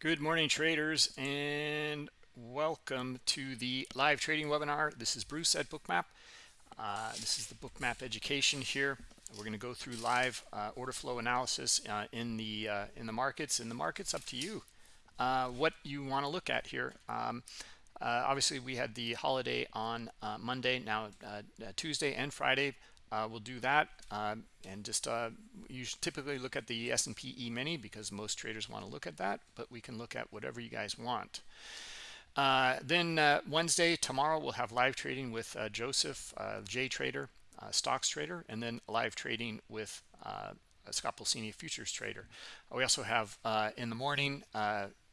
Good morning, traders, and welcome to the live trading webinar. This is Bruce at Bookmap. Uh, this is the Bookmap education here. We're going to go through live uh, order flow analysis uh, in the uh, in the markets. In the markets, up to you. Uh, what you want to look at here. Um, uh, obviously, we had the holiday on Monday. Now Tuesday and Friday uh, we'll do that um, and just uh, you typically look at the S&P E-mini because most traders want to look at that, but we can look at whatever you guys want. Uh, then uh, Wednesday, tomorrow, we'll have live trading with uh, Joseph, uh, J Trader, stocks trader, and then live trading with Scott Pulcini, futures trader. We also have in the morning,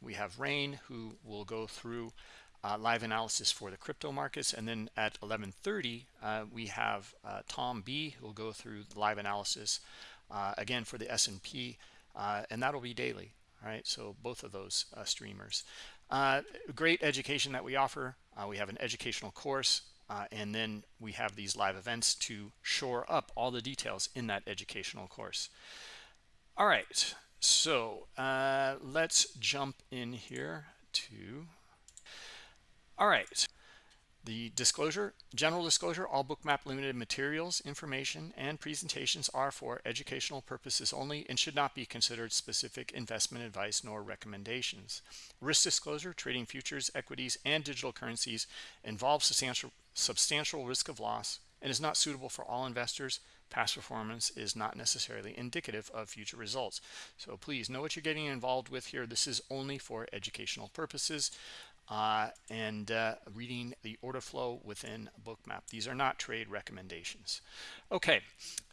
we have Rain, who will go through uh, live analysis for the crypto markets. And then at 11.30, uh, we have uh, Tom B, who will go through the live analysis, uh, again, for the S&P, uh, and that'll be daily. All right, so both of those uh, streamers. great education that we offer. we have an educational course, and then we have these live events to shore up all the details in that educational course. All right, so let's jump in here to all right. The disclosure, general disclosure, all bookmap limited materials, information, and presentations are for educational purposes only and should not be considered specific investment advice nor recommendations. Risk disclosure, trading futures, equities, and digital currencies involves substantial, substantial risk of loss and is not suitable for all investors. Past performance is not necessarily indicative of future results. So please know what you're getting involved with here. This is only for educational purposes uh, and uh, reading the order flow within bookmap these are not trade recommendations. Okay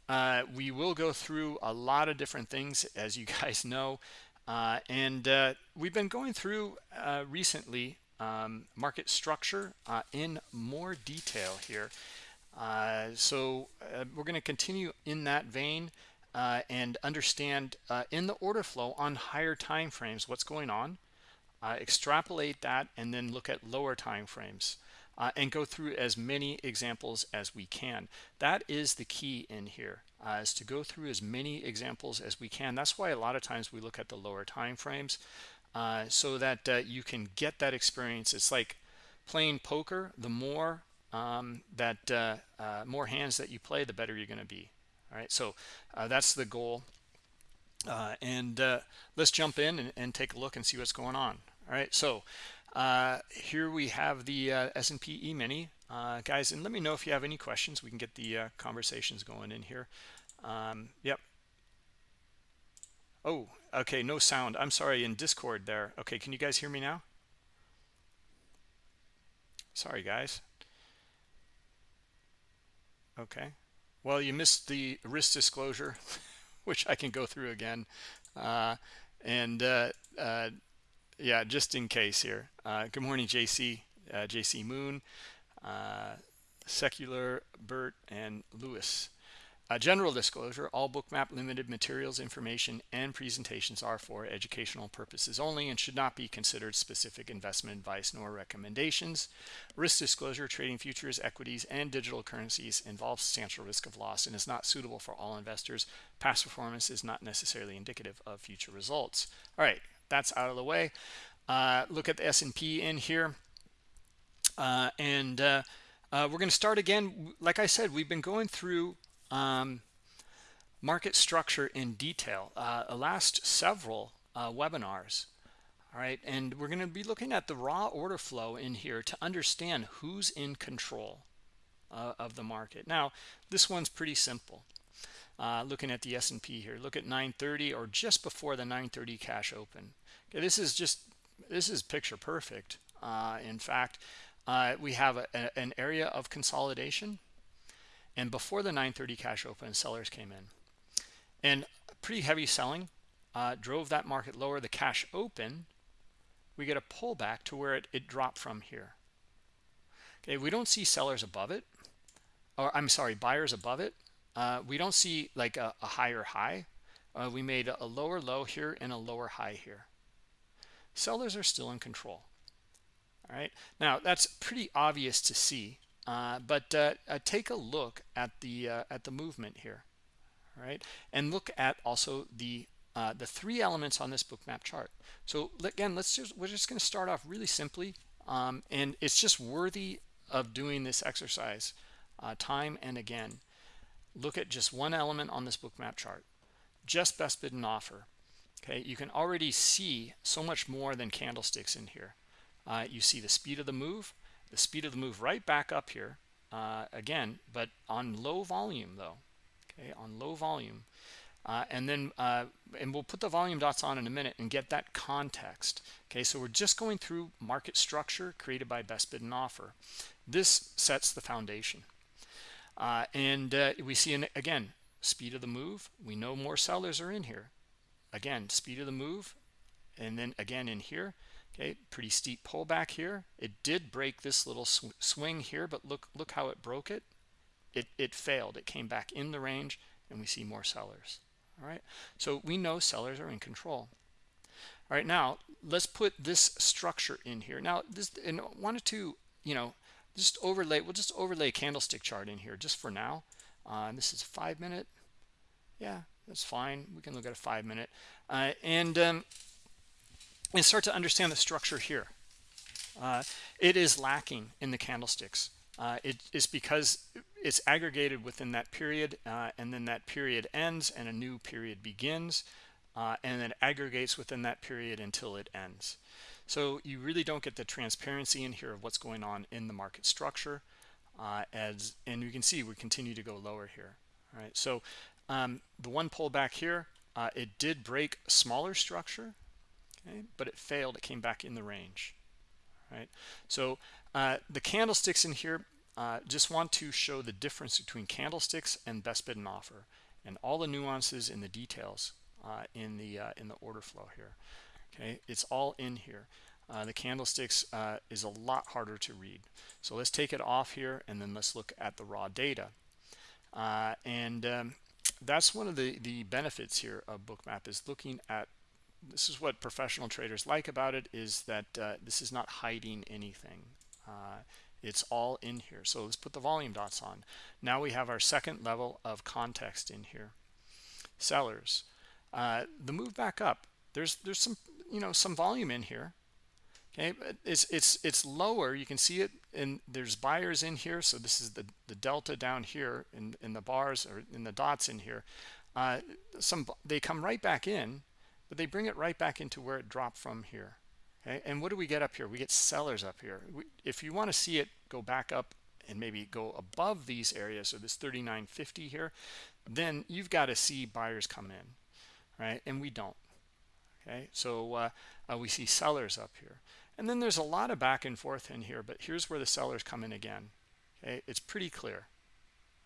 uh, we will go through a lot of different things as you guys know uh, and uh, we've been going through uh, recently um, market structure in more detail here. So we're going to continue in that vein and understand in the order flow on higher time frames what's going on uh, extrapolate that and then look at lower time frames uh, and go through as many examples as we can. That is the key in here uh, is to go through as many examples as we can. That's why a lot of times we look at the lower time frames uh, so that uh, you can get that experience. It's like playing poker. The more um, that uh, more hands that you play the better you're going to be. All right? So that's the goal. And let's jump in and, and take a look and see what's going on all right so uh, here we have the uh, S&P E-mini. Uh, guys and let me know if you have any questions. We can get the uh, conversations going in here. Um, yep. Oh okay no sound. I'm sorry in discord there. Okay can you guys hear me now? Sorry guys. Okay. Well you missed the risk disclosure which I can go through again. Uh, and uh, yeah, just in case here. Uh, good morning, JC, uh, JC Moon, uh, Secular, Bert, and Lewis. general disclosure, all bookmap limited materials, information, and presentations are for educational purposes only and should not be considered specific investment advice nor recommendations. Risk disclosure, trading futures, equities, and digital currencies involves substantial risk of loss and is not suitable for all investors. Past performance is not necessarily indicative of future results. All right, that's out of the way. Uh, look at the S&P in here. Uh, and uh, uh we're going to start again. Like I said we've been going through um, market structure in detail uh, the last several webinars. All right and we're going to be looking at the raw order flow in here to understand who's in control of the market. Now this one's pretty simple. Uh, looking at the S&P here look at 930 or just before the 930 cash open okay this is just this is picture perfect. Uh, in fact uh, we have a, a, an area of consolidation. And before the 930 cash open sellers came in. And pretty heavy selling uh, drove that market lower. The cash open we get a pullback to where it, it dropped from here. Okay we don't see sellers above it or i'm sorry buyers above it. Uh, we don't see like a, a higher high. Uh, we made a lower low here and a lower high here. Sellers are still in control. All right. Now that's pretty obvious to see, uh, but uh, uh, take a look at the uh, at the movement here. All right, and look at also the uh, the three elements on this bookmap chart. So again, let's just we're just going to start off really simply, um, and it's just worthy of doing this exercise uh, time and again. Look at just one element on this bookmap chart, just best bid and offer. Okay, you can already see so much more than candlesticks in here. Uh, you see the speed of the move, the speed of the move right back up here uh, again, but on low volume though. Okay, on low volume. Uh, and then uh, and we'll put the volume dots on in a minute and get that context okay so we're just going through market structure created by best bid and offer this sets the foundation uh, and uh, we see an, again speed of the move we know more sellers are in here again speed of the move and then again in here okay pretty steep pullback here. It did break this little sw swing here but look look how it broke it. It it failed. It came back in the range and we see more sellers. All right? So we know sellers are in control. All right now let's put this structure in here. Now this and wanted to you know just overlay we'll just overlay a candlestick chart in here just for now. Uh, this is five minute yeah that's fine. We can look at a five minute. Uh, and um, and start to understand the structure here. Uh, it is lacking in the candlesticks. Uh, it is because it's aggregated within that period uh, and then that period ends and a new period begins uh, and then aggregates within that period until it ends. So you really don't get the transparency in here of what's going on in the market structure uh, as and you can see we continue to go lower here. All right. So um, the one pullback here uh, it did break smaller structure okay but it failed. It came back in the range right? So uh, the candlesticks in here uh, just want to show the difference between candlesticks and best bid and offer and all the nuances and the details uh, in the uh, in the order flow here okay? It's all in here. Uh, the candlesticks uh, is a lot harder to read. So let's take it off here and then let's look at the raw data. And um, that's one of the the benefits here of bookmap is looking at this is what professional traders like about it is that uh, this is not hiding anything. Uh, it's all in here. So let's put the volume dots on. Now we have our second level of context in here. Sellers. Uh, the move back up there's there's some you know some volume in here. Okay it's it's it's lower. You can see it and there's buyers in here so this is the the delta down here in in the bars or in the dots in here. Uh, some they come right back in but they bring it right back into where it dropped from here. Okay and what do we get up here? We get sellers up here. We, if you want to see it go back up and maybe go above these areas so this 39.50 here then you've got to see buyers come in right? And we don't okay? So uh, uh, we see sellers up here and then there's a lot of back and forth in here but here's where the sellers come in again. Okay it's pretty clear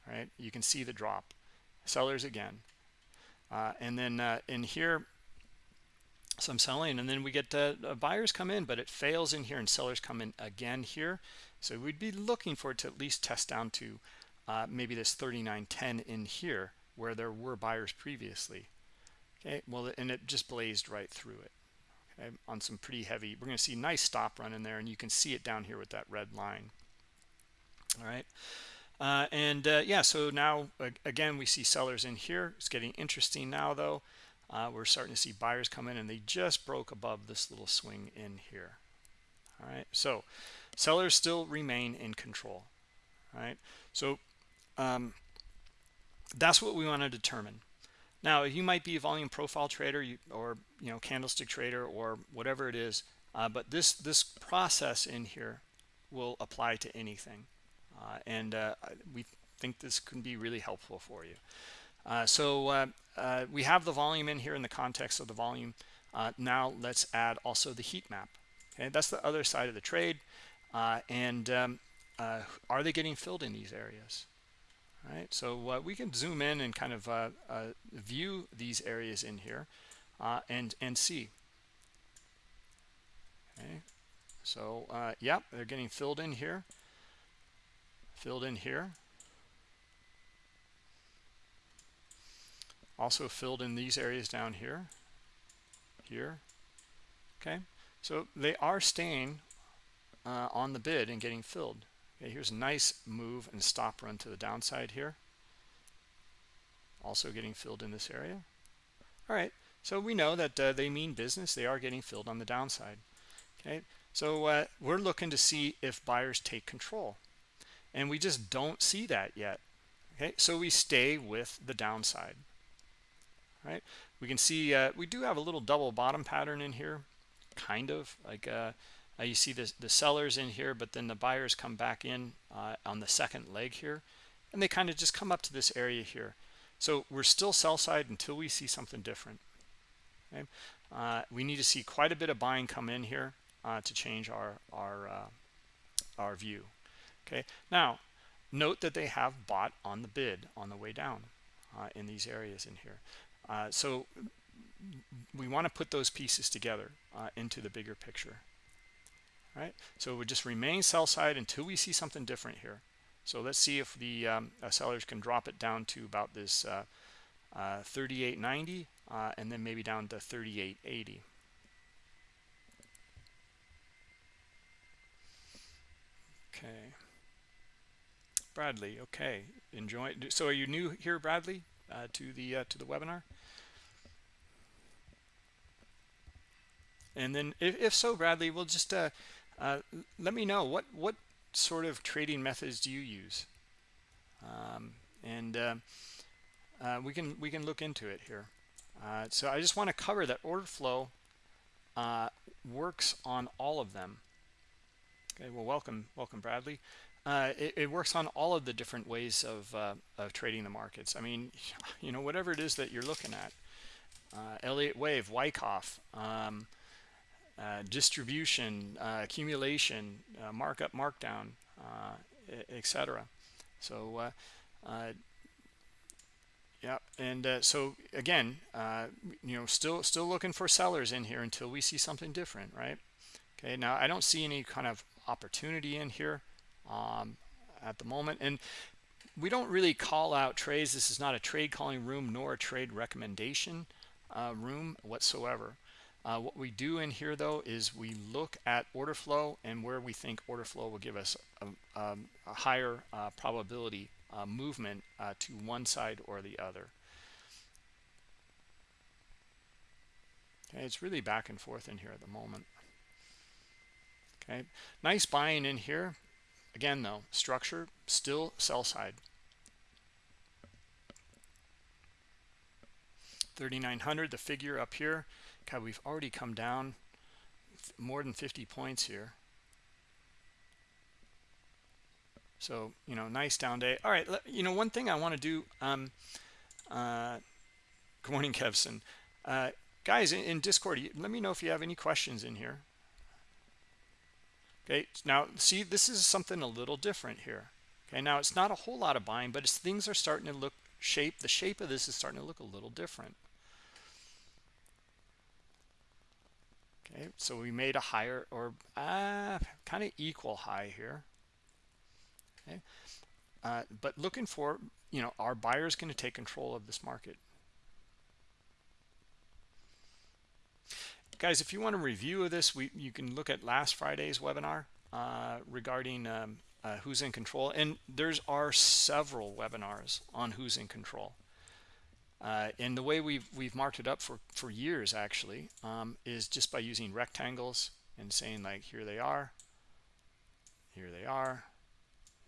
right? You can see the drop. Sellers again. Uh, and then uh, in here some selling and then we get uh, buyers come in but it fails in here and sellers come in again here. So we'd be looking for it to at least test down to uh, maybe this 39.10 in here where there were buyers previously. Okay well and it just blazed right through it on some pretty heavy we're going to see nice stop run in there and you can see it down here with that red line. All right. Uh, and uh, yeah so now again we see sellers in here. It's getting interesting now though. Uh, we're starting to see buyers come in and they just broke above this little swing in here. All right. So sellers still remain in control. All right. So um, that's what we want to determine now you might be a volume profile trader or you know candlestick trader or whatever it is uh, but this this process in here will apply to anything uh, and uh, we think this can be really helpful for you uh, so uh, uh, we have the volume in here in the context of the volume. now let's add also the heat map. Okay, that's the other side of the trade. and um, are they getting filled in these areas? Right, so uh, we can zoom in and kind of uh, uh, view these areas in here and and see. Okay, so yeah, they're getting filled in here, filled in here. also filled in these areas down here. Here. Okay. So they are staying uh, on the bid and getting filled okay here's a nice move and stop run to the downside here. Also getting filled in this area. All right so we know that uh, they mean business. They are getting filled on the downside. Okay so uh, we're looking to see if buyers take control. And we just don't see that yet. Okay so we stay with the downside. Right we can see uh, we do have a little double bottom pattern in here kind of like uh, uh, you see the, the sellers in here but then the buyers come back in uh, on the second leg here and they kind of just come up to this area here. So we're still sell side until we see something different okay? Uh, we need to see quite a bit of buying come in here uh, to change our our our view okay? Now note that they have bought on the bid on the way down uh, in these areas in here. Uh, so we want to put those pieces together uh, into the bigger picture right? So it would just remain sell side until we see something different here. So let's see if the um, uh, sellers can drop it down to about this uh, uh, 38.90 and then maybe down to 38.80 okay. Bradley okay. Enjoy so are you new here Bradley uh, to the uh, to the webinar? And then if, if so Bradley we'll just uh, let me know what what sort of trading methods do you use? Um, and uh, uh, we can we can look into it here. Uh, so I just want to cover that order flow uh, works on all of them. Okay well welcome welcome Bradley. Uh, it, it, works on all of the different ways of, of trading the markets. I mean you know whatever it is that you're looking at Elliott wave Wyckoff um, uh, distribution, uh, accumulation, uh, markup, markdown, etc. So, yeah, and so again, you know, still still looking for sellers in here until we see something different, right? Okay, now I don't see any kind of opportunity in here um, at the moment, and we don't really call out trades. This is not a trade calling room nor a trade recommendation uh, room whatsoever. Uh, what we do in here, though, is we look at order flow and where we think order flow will give us a, a, a higher uh, probability uh, movement uh, to one side or the other. Okay, it's really back and forth in here at the moment. Okay, nice buying in here. Again, though, structure still sell side. 3900 the figure up here God, we've already come down more than 50 points here. So, you know, nice down day. All right, you know, one thing I want to do, um, uh, good morning, Kevson. Uh, guys, in, in Discord, let me know if you have any questions in here. Okay, now see, this is something a little different here. Okay, now it's not a whole lot of buying, but things are starting to look shape. The shape of this is starting to look a little different. Okay so we made a higher or uh, kind of equal high here. Okay uh, but looking for you know our buyers going to take control of this market? Guys if you want a review of this we you can look at last friday's webinar uh, regarding um, uh, who's in control and there's are several webinars on who's in control uh, and the way we've we've marked it up for for years actually um, is just by using rectangles and saying like here they are here they are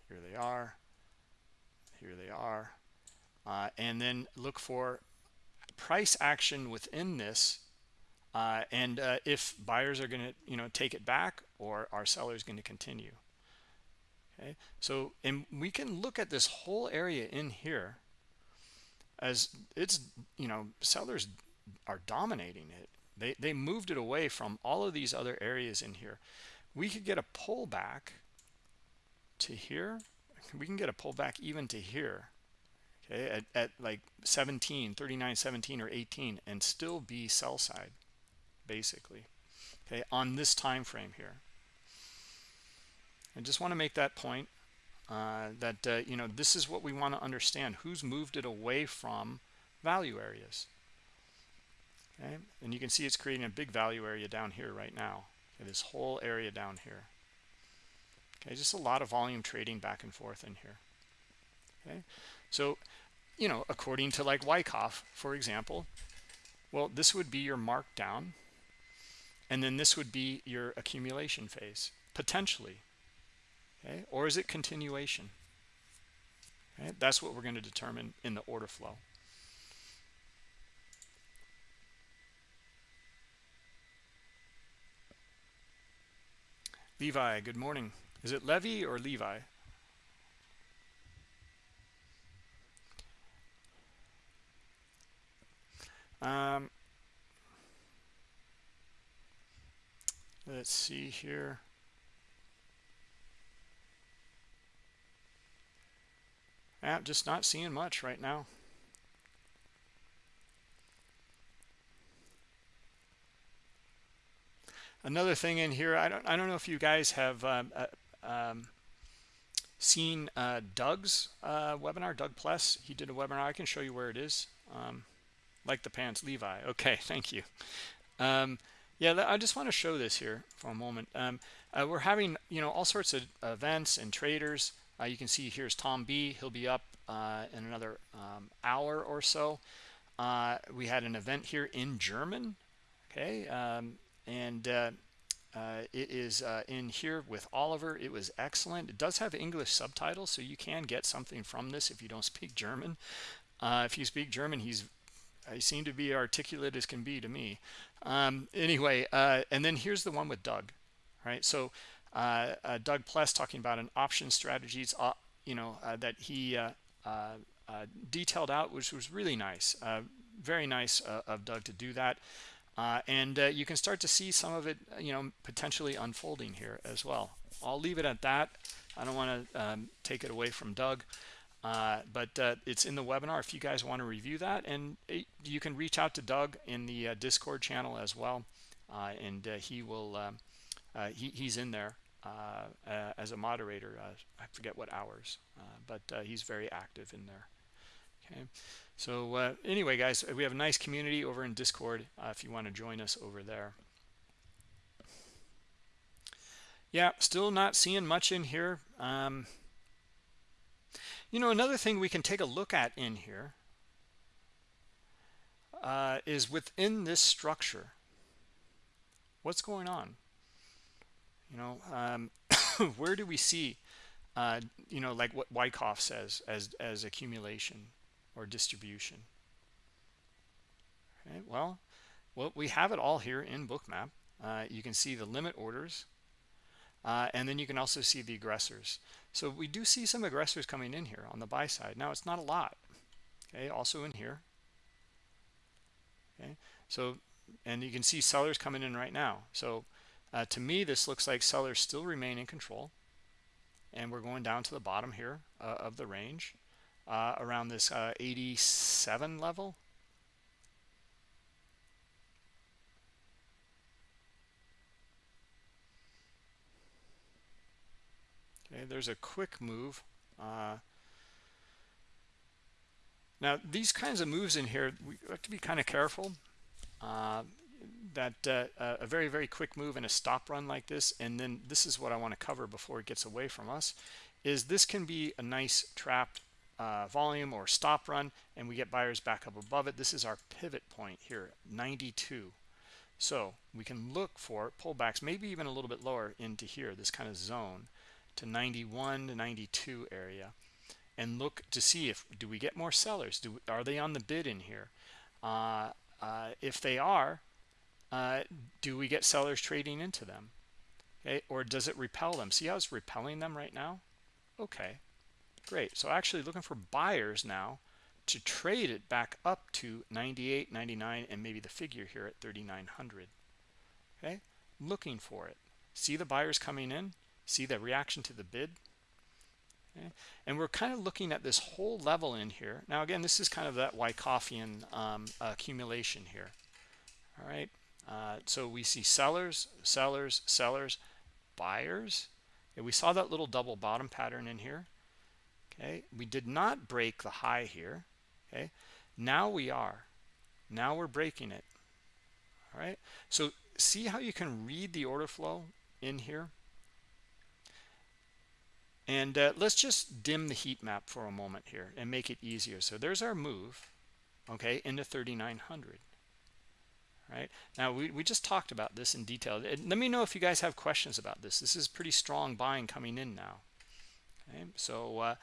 here they are here they are. Uh, and then look for price action within this uh, and uh, if buyers are going to you know take it back or our sellers going to continue. Okay? So and we can look at this whole area in here as it's you know sellers are dominating it. They they moved it away from all of these other areas in here. We could get a pullback to here. We can get a pullback even to here okay at, at like 17 39 17 or 18 and still be sell side basically okay on this time frame here. I just want to make that point uh, that uh, you know this is what we want to understand. Who's moved it away from value areas? Okay? And you can see it's creating a big value area down here right now. Okay, this whole area down here. Okay just a lot of volume trading back and forth in here. Okay? So you know according to like Wyckoff for example well this would be your markdown and then this would be your accumulation phase potentially okay? Or is it continuation? Okay? That's what we're going to determine in the order flow. Levi good morning. Is it levy or levi? Um let's see here yeah just not seeing much right now. Another thing in here i don't i don't know if you guys have um, uh, um, seen uh, doug's uh, webinar doug pless. He did a webinar. I can show you where it is. Um, like the pants levi. Okay thank you. Um, yeah, I just want to show this here for a moment. Um, uh, we're having, you know, all sorts of events and traders. Uh, you can see here's Tom B. He'll be up uh, in another um, hour or so. Uh, we had an event here in German, okay, um, and uh, uh, it is in here with Oliver. It was excellent. It does have English subtitles, so you can get something from this if you don't speak German. if you speak German, he's he seemed to be articulate as can be to me um, anyway uh, and then here's the one with doug right so uh, uh, doug pless talking about an option strategies uh, you know uh, that he uh, detailed out which was really nice very nice of doug to do that. And you can start to see some of it you know potentially unfolding here as well. I'll leave it at that. I don't want to um, take it away from doug uh, but uh, it's in the webinar if you guys want to review that. And it, you can reach out to Doug in the uh, discord channel as well uh, and uh, he will um, Uh, he, he's in there uh, uh, as a moderator I forget what hours but he's very active in there. Okay. So anyway guys we have a nice community over in discord if you want to join us over there. Yeah still not seeing much in here. Um, you know, another thing we can take a look at in here uh, is within this structure, what's going on? Know, um, where do we see, uh, you know, like what Wyckoff says as, as accumulation or distribution? Okay, well, well, we have it all here in bookmap. Uh, you can see the limit orders, uh, and then you can also see the aggressors. So we do see some aggressors coming in here on the buy side. Now it's not a lot. Okay, also in here. Okay, so and you can see sellers coming in right now. So uh, to me, this looks like sellers still remain in control. And we're going down to the bottom here uh, of the range uh, around this uh, 87 level. Okay, there's a quick move. Uh, now, these kinds of moves in here, we have to be kind of careful. That uh, a very, very quick move and a stop run like this, and then this is what I want to cover before it gets away from us, is this can be a nice trapped uh, volume or stop run, and we get buyers back up above it. This is our pivot point here, 92. So we can look for pullbacks, maybe even a little bit lower into here, this kind of zone to 91 to 92 area and look to see if do we get more sellers do are they on the bid in here uh, uh, if they are uh, do we get sellers trading into them? Okay or does it repel them? See how it's repelling them right now? Okay great. So actually looking for buyers now to trade it back up to 98 99 and maybe the figure here at 3900 okay looking for it. See the buyers coming in? See the reaction to the bid? Okay. and we're kind of looking at this whole level in here. Now again this is kind of that Wyckofian um, accumulation here. All right uh, so we see sellers sellers sellers buyers. We saw that little double bottom pattern in here. Okay we did not break the high here. Okay now we are. Now we're breaking it. All right so see how you can read the order flow in here? And uh, let's just dim the heat map for a moment here and make it easier. So there's our move, okay, into 3900. Right? Now we, we just talked about this in detail. Let me know if you guys have questions about this. This is pretty strong buying coming in now okay? So uh,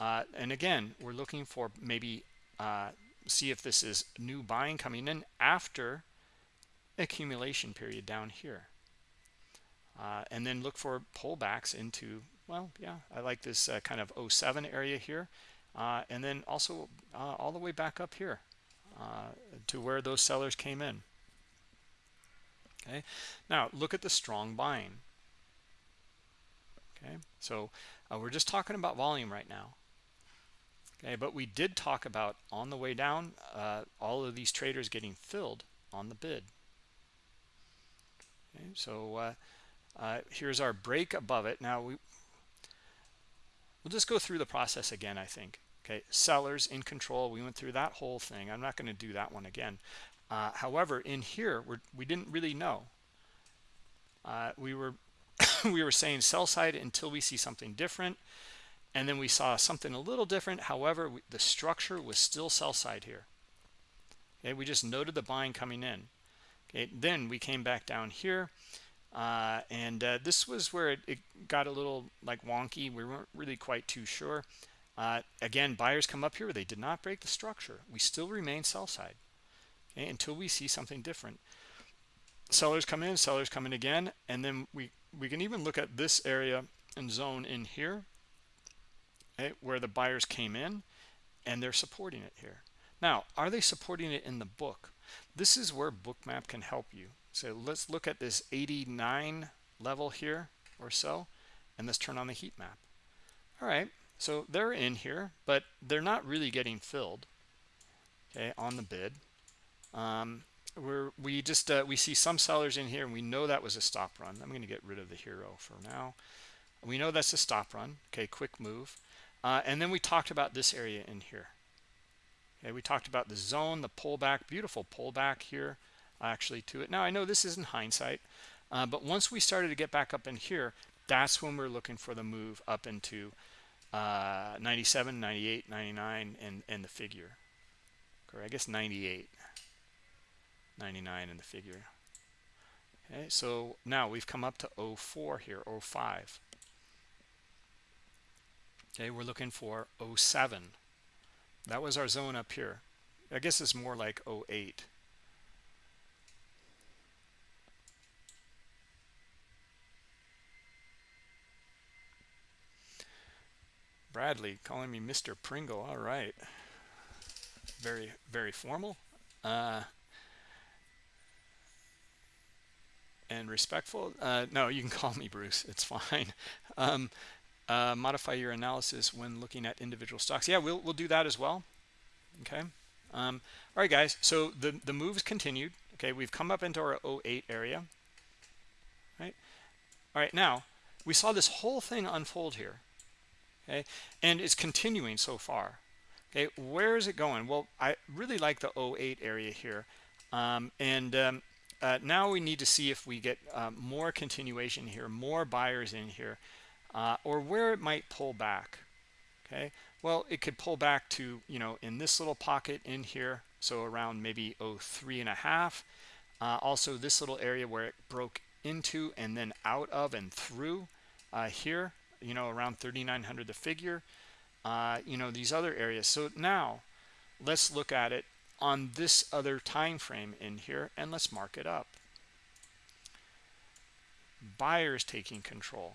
uh, and again we're looking for maybe uh, see if this is new buying coming in after accumulation period down here. Uh, and then look for pullbacks into well yeah I like this uh, kind of 07 area here. Uh, and then also all the way back up here to where those sellers came in okay? Now look at the strong buying okay so uh, we're just talking about volume right now. Okay but we did talk about on the way down uh, all of these traders getting filled on the bid. Okay so uh, uh here's our break above it. Now we we'll just go through the process again i think. Okay sellers in control we went through that whole thing. I'm not going to do that one again uh, however, in here, we're, we didn't really know. Uh, we were we were saying sell side until we see something different, and then we saw something a little different. However, we, the structure was still sell side here. Okay, we just noted the buying coming in. Okay, then we came back down here, uh, and uh, this was where it, it, got a little like wonky. We weren't really quite too sure. Uh, again, buyers come up here. They did not break the structure. We still remain sell side okay, until we see something different. Sellers come in sellers come in again and then we we can even look at this area and zone in here okay, where the buyers came in and they're supporting it here. Now are they supporting it in the book? This is where bookmap can help you. So let's look at this 89 level here or so and let's turn on the heat map. All right so they're in here but they're not really getting filled okay on the bid um, we just uh, we see some sellers in here and we know that was a stop run. I'm going to get rid of the hero for now. We know that's a stop run. Okay quick move. Uh, and then we talked about this area in here. Okay we talked about the zone the pullback beautiful pullback here actually to it. Now i know this isn't hindsight uh, but once we started to get back up in here that's when we're looking for the move up into uh, 97 98 99 and and the figure. Or i guess 98 99 in the figure okay so now we've come up to 04 here 05 okay we're looking for 07 that was our zone up here i guess it's more like 08 Bradley calling me Mr. Pringle. All right. Very, very formal. Uh, and respectful uh, no you can call me bruce it's fine. Um, uh, modify your analysis when looking at individual stocks. Yeah we'll, we'll do that as well okay? Um, all right guys so the the moves continued okay? We've come up into our 08 area right? All right now we saw this whole thing unfold here okay? And it's continuing so far okay? Where is it going? Well i really like the 08 area here um, and um, uh, now we need to see if we get uh, more continuation here more buyers in here uh, or where it might pull back okay? Well it could pull back to you know in this little pocket in here so around maybe oh three and a half. Uh, also this little area where it broke into and then out of and through uh, here you know around 3900 the figure. Uh, you know these other areas. So now let's look at it on this other time frame in here and let's mark it up. Buyers taking control.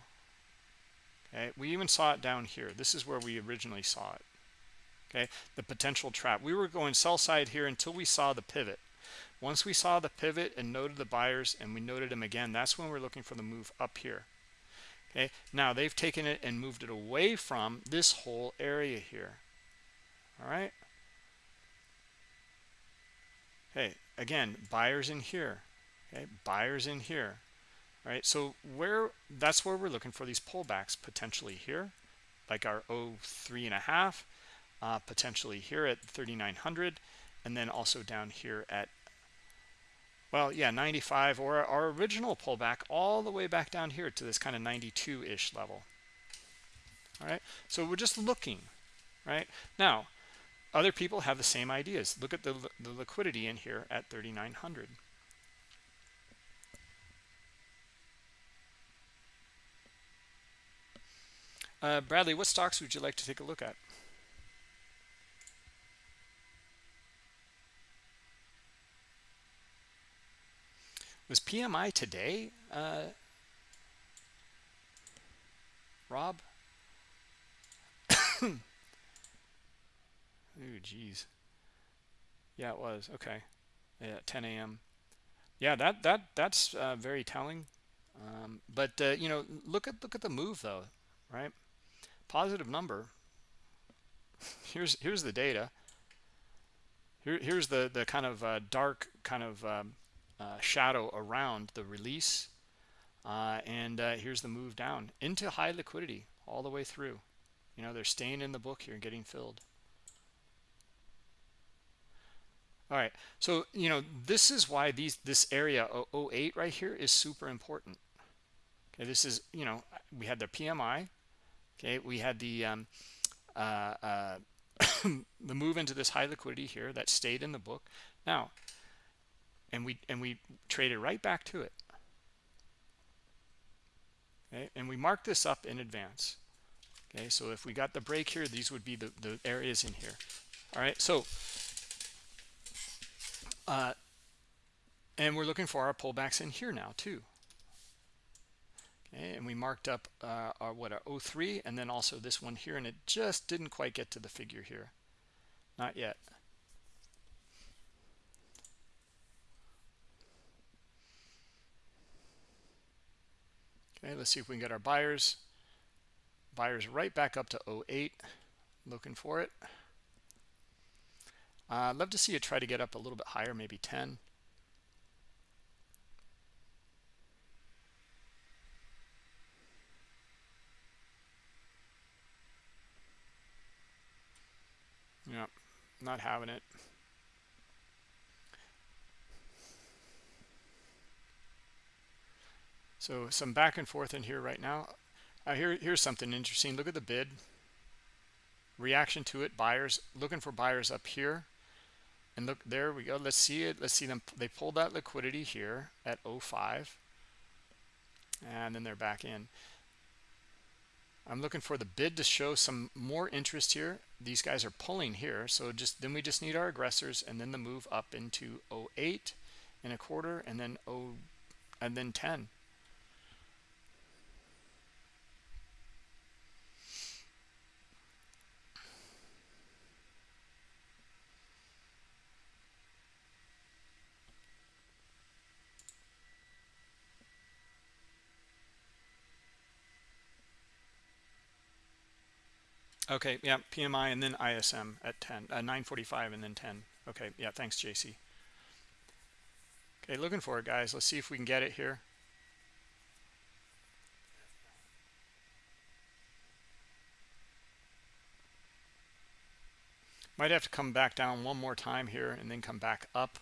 Okay we even saw it down here. This is where we originally saw it. Okay the potential trap. We were going sell side here until we saw the pivot. Once we saw the pivot and noted the buyers and we noted them again that's when we're looking for the move up here. Okay now they've taken it and moved it away from this whole area here. All right okay again buyers in here okay buyers in here all right? So where that's where we're looking for these pullbacks potentially here like our 03 and a half uh, potentially here at 3900 and then also down here at well yeah 95 or our original pullback all the way back down here to this kind of 92 ish level. All right so we're just looking right? Now other people have the same ideas. Look at the, the liquidity in here at 3,900. Uh, Bradley, what stocks would you like to take a look at? Was PMI today, uh, Rob? oh geez yeah it was. Okay. Yeah 10 a.m yeah that that that's uh, very telling. Um, but uh, you know look at look at the move though right? Positive number. Here's here's the data. Here, here's the the kind of uh, dark kind of um, uh, shadow around the release. Uh, and uh, here's the move down into high liquidity all the way through. You know they're staying in the book here and getting filled all right. So you know this is why these this area 08 right here is super important. Okay this is you know we had the pmi okay we had the um, uh, uh, the move into this high liquidity here that stayed in the book. Now and we and we traded right back to it. Okay and we marked this up in advance. Okay so if we got the break here these would be the, the areas in here. All right so uh, and we're looking for our pullbacks in here now too. Okay, and we marked up uh, our what our 03 and then also this one here, and it just didn't quite get to the figure here, not yet. Okay, let's see if we can get our buyers. Buyers right back up to 08, looking for it. Uh, I'd love to see it try to get up a little bit higher, maybe 10. Yeah, not having it. So some back and forth in here right now. Uh, here, here's something interesting. Look at the bid. Reaction to it. Buyers looking for buyers up here and look there we go. Let's see it. Let's see them. They pulled that liquidity here at 05 and then they're back in. I'm looking for the bid to show some more interest here. These guys are pulling here. So just then we just need our aggressors and then the move up into 08 and a quarter and then 0 and then 10 Okay, yeah, PMI and then ISM at 10, uh, 945 and then 10. Okay, yeah, thanks, JC. Okay, looking for it, guys. Let's see if we can get it here. Might have to come back down one more time here and then come back up.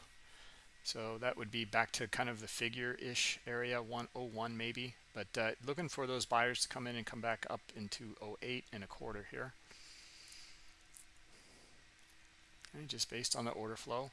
So that would be back to kind of the figure-ish area, 101 maybe. But uh, looking for those buyers to come in and come back up into 08 and a quarter here. Okay, just based on the order flow.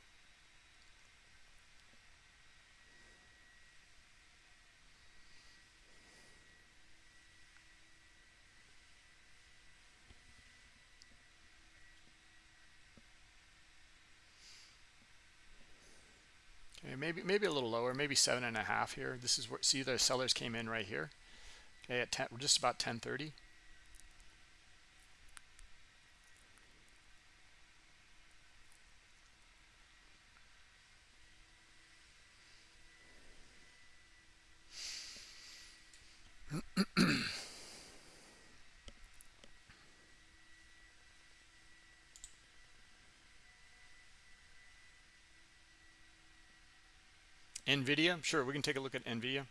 Okay, maybe maybe a little lower, maybe seven and a half here. This is where see the sellers came in right here. Okay, at 10, just about 1030. NVIDIA, sure, we can take a look at NVIDIA.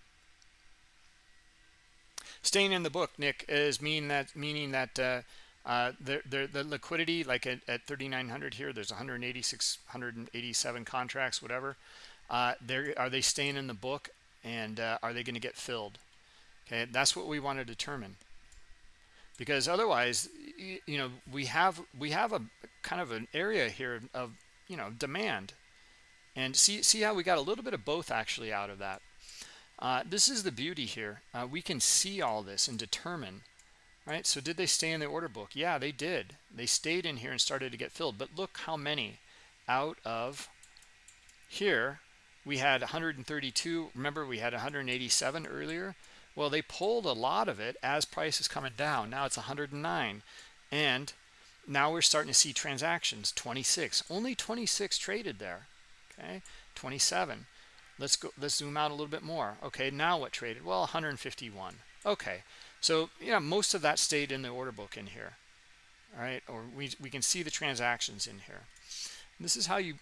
Staying in the book, Nick, is mean that meaning that uh, uh, the, the, the liquidity, like at, at 3,900 here, there's 186, 187 contracts, whatever. Uh, are they staying in the book, and uh, are they going to get filled? Okay, that's what we want to determine. Because otherwise, you know, we have we have a kind of an area here of you know demand and see see how we got a little bit of both actually out of that. Uh, this is the beauty here. Uh, we can see all this and determine right? So did they stay in the order book? Yeah they did. They stayed in here and started to get filled. But look how many out of here we had 132 remember we had 187 earlier? Well they pulled a lot of it as price is coming down. Now it's 109 and now we're starting to see transactions 26 only 26 traded there okay? 27 let's go let's zoom out a little bit more. Okay now what traded? Well 151 okay so yeah most of that stayed in the order book in here all right or we, we can see the transactions in here. This is how you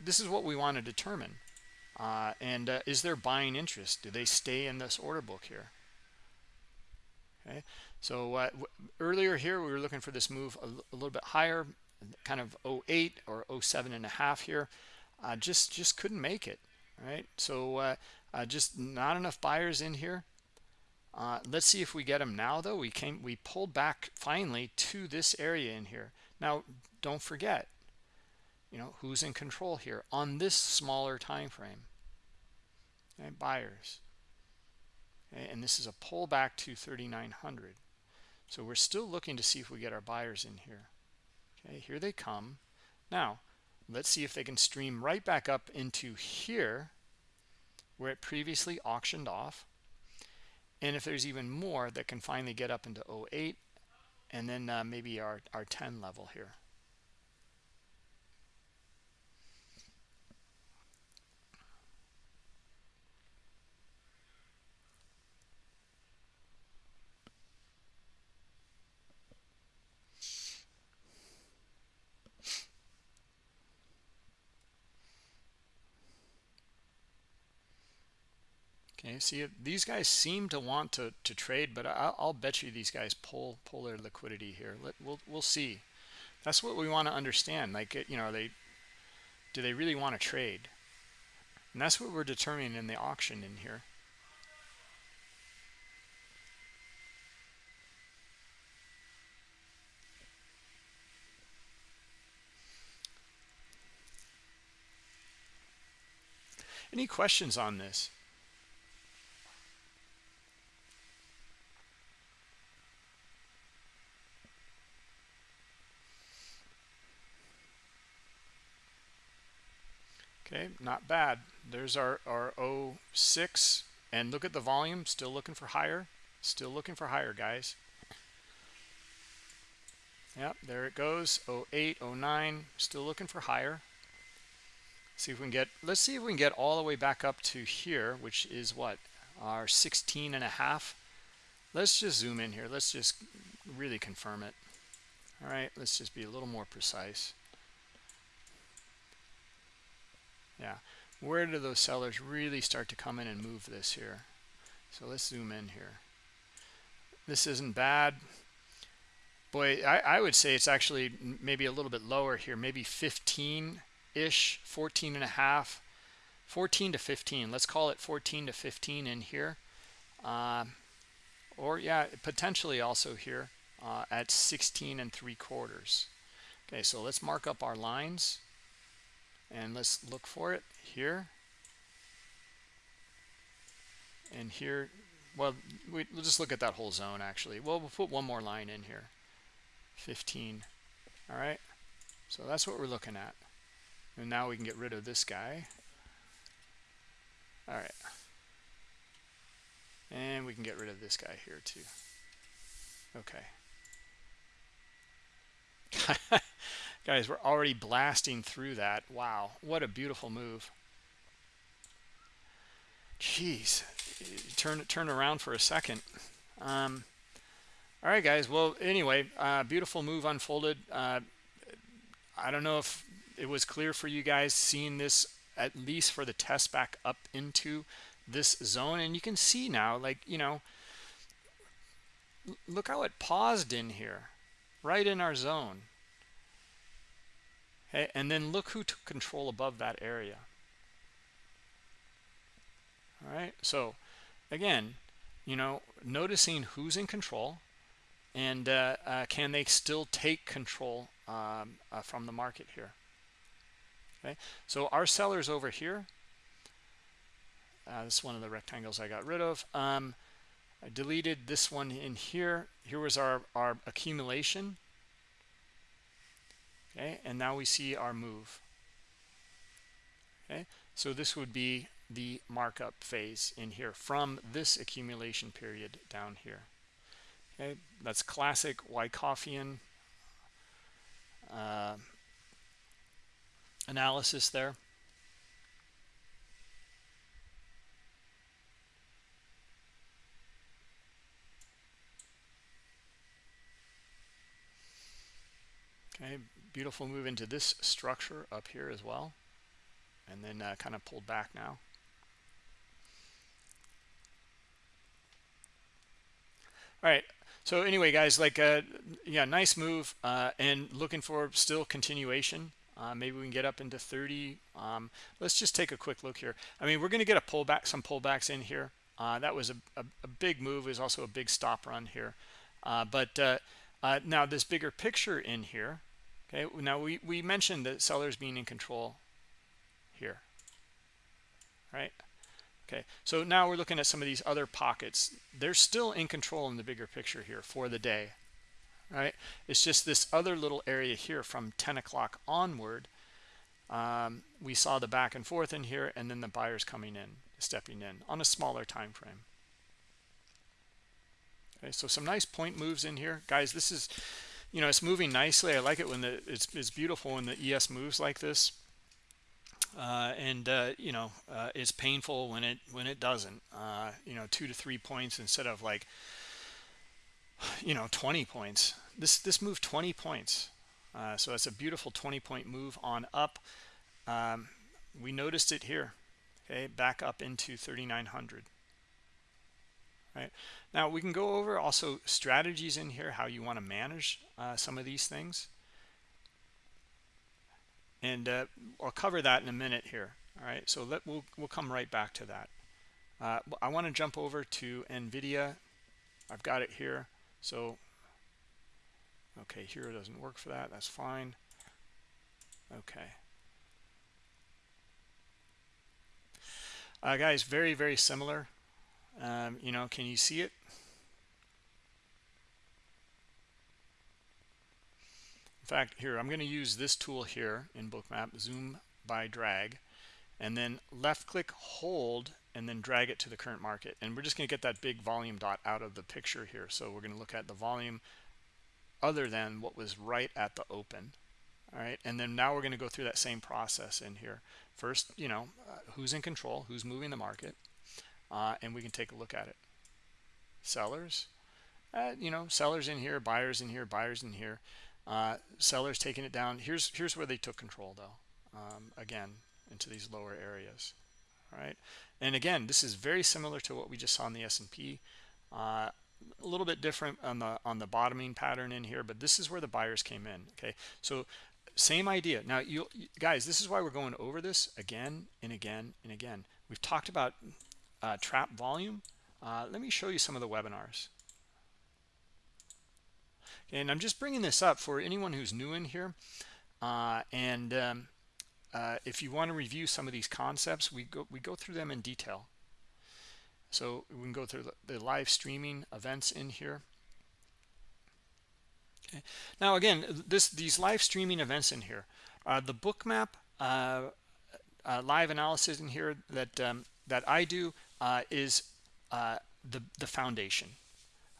this is what we want to determine uh, and uh, is there buying interest? Do they stay in this order book here? Okay so uh, earlier here we were looking for this move a, a, little bit higher kind of 08 or 07 and a half here uh, just just couldn't make it right? So uh, uh, just not enough buyers in here. Uh, let's see if we get them now though. We came we pulled back finally to this area in here. Now don't forget you know who's in control here on this smaller time frame okay, buyers. Okay, and this is a pullback to 3900 so we're still looking to see if we get our buyers in here. Okay here they come. Now let's see if they can stream right back up into here where it previously auctioned off. And if there's even more that can finally get up into 08 and then uh, maybe our, our 10 level here Okay, see these guys seem to want to to trade, but I'll, I'll bet you these guys pull pull their liquidity here. Let we'll we'll see. That's what we want to understand. Like you know, are they do they really want to trade? And that's what we're determining in the auction in here. Any questions on this? okay not bad. There's our our 06 and look at the volume still looking for higher still looking for higher guys. Yep there it goes 08 09 still looking for higher. See if we can get let's see if we can get all the way back up to here which is what our 16 and a half. Let's just zoom in here. Let's just really confirm it. All right let's just be a little more precise yeah. Where do those sellers really start to come in and move this here? So let's zoom in here. This isn't bad. Boy I, I would say it's actually maybe a little bit lower here maybe 15 ish 14 and a half 14 to 15 let's call it 14 to 15 in here. Uh, or yeah potentially also here uh, at 16 and three quarters. Okay so let's mark up our lines and let's look for it here. And here well we, will just look at that whole zone actually. Well we'll put one more line in here. 15 all right. So that's what we're looking at. And now we can get rid of this guy. All right. And we can get rid of this guy here too. Okay Guys, we're already blasting through that. Wow, what a beautiful move. Jeez, turn turn around for a second. Um, all right, guys. Well, anyway, uh, beautiful move unfolded. Uh, I don't know if it was clear for you guys seeing this at least for the test back up into this zone, and you can see now, like you know, look how it paused in here, right in our zone. Okay, and then look who took control above that area. All right, so again, you know, noticing who's in control and uh, uh, can they still take control um, uh, from the market here. Okay, so our sellers over here, uh, this is one of the rectangles I got rid of. Um, I deleted this one in here. Here was our, our accumulation. Okay, and now we see our move. Okay, so this would be the markup phase in here from this accumulation period down here. Okay, that's classic Wyckoffian uh, analysis there. Okay, beautiful move into this structure up here as well. And then uh, kind of pulled back now. All right. So anyway, guys, like, uh, yeah, nice move uh, and looking for still continuation. Uh, maybe we can get up into 30. Um, let's just take a quick look here. I mean, we're going to get a pullback, some pullbacks in here. Uh, that was a, a, a, big move. Was also a big stop run here. Uh, but now this bigger picture in here. Okay, now we, we mentioned that sellers being in control here, right? Okay, so now we're looking at some of these other pockets. They're still in control in the bigger picture here for the day, right? It's just this other little area here from 10 o'clock onward. Um, we saw the back and forth in here and then the buyers coming in, stepping in on a smaller time frame. Okay, so some nice point moves in here. Guys, this is, you know, it's moving nicely. I like it when the, it's, it's beautiful when the ES moves like this. Uh, and uh, you know uh, it's painful when it when it doesn't. Uh, you know two to three points instead of like you know 20 points. This this moved 20 points. Uh, so it's a beautiful 20 point move on up. Um, we noticed it here okay back up into 3900 right now we can go over also strategies in here how you want to manage uh, some of these things and uh, I'll cover that in a minute here. All right, so let we'll we'll come right back to that. Uh, I want to jump over to NVIDIA. I've got it here. So, okay, here doesn't work for that. That's fine. Okay. Uh, guys, very, very similar. Um, you know, can you see it? In fact, here, I'm going to use this tool here in Bookmap, zoom by drag, and then left click, hold, and then drag it to the current market. And we're just going to get that big volume dot out of the picture here. So we're going to look at the volume other than what was right at the open. All right, and then now we're going to go through that same process in here. First, you know, uh, who's in control, who's moving the market, uh, and we can take a look at it. Sellers, uh, you know, sellers in here, buyers in here, buyers in here. Uh, sellers taking it down. Here's here's where they took control though. Um, again, into these lower areas. All right. And again, this is very similar to what we just saw in the S&P. Uh, a little bit different on the on the bottoming pattern in here, but this is where the buyers came in. Okay. So same idea. Now, you guys, this is why we're going over this again and again and again. We've talked about uh, trap volume. Uh, let me show you some of the webinars. And I'm just bringing this up for anyone who's new in here. Uh, and um, uh, if you want to review some of these concepts, we go, we go through them in detail. So we can go through the, live streaming events in here. Okay. Now, again, this these live streaming events in here, uh, the bookmap uh, uh, live analysis in here that um, that I do uh, is uh, the the foundation.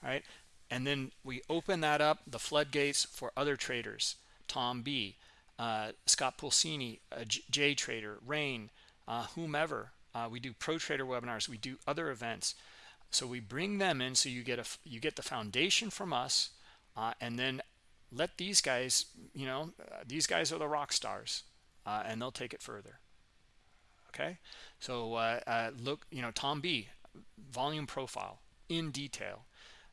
All right, and then we open that up the floodgates for other traders tom b uh, scott Pulcini, uh, j trader rain uh, whomever. Uh, we do pro trader webinars we do other events. So we bring them in so you get a you get the foundation from us and then let these guys you know these guys are the rock stars and they'll take it further okay so look you know tom b volume profile in detail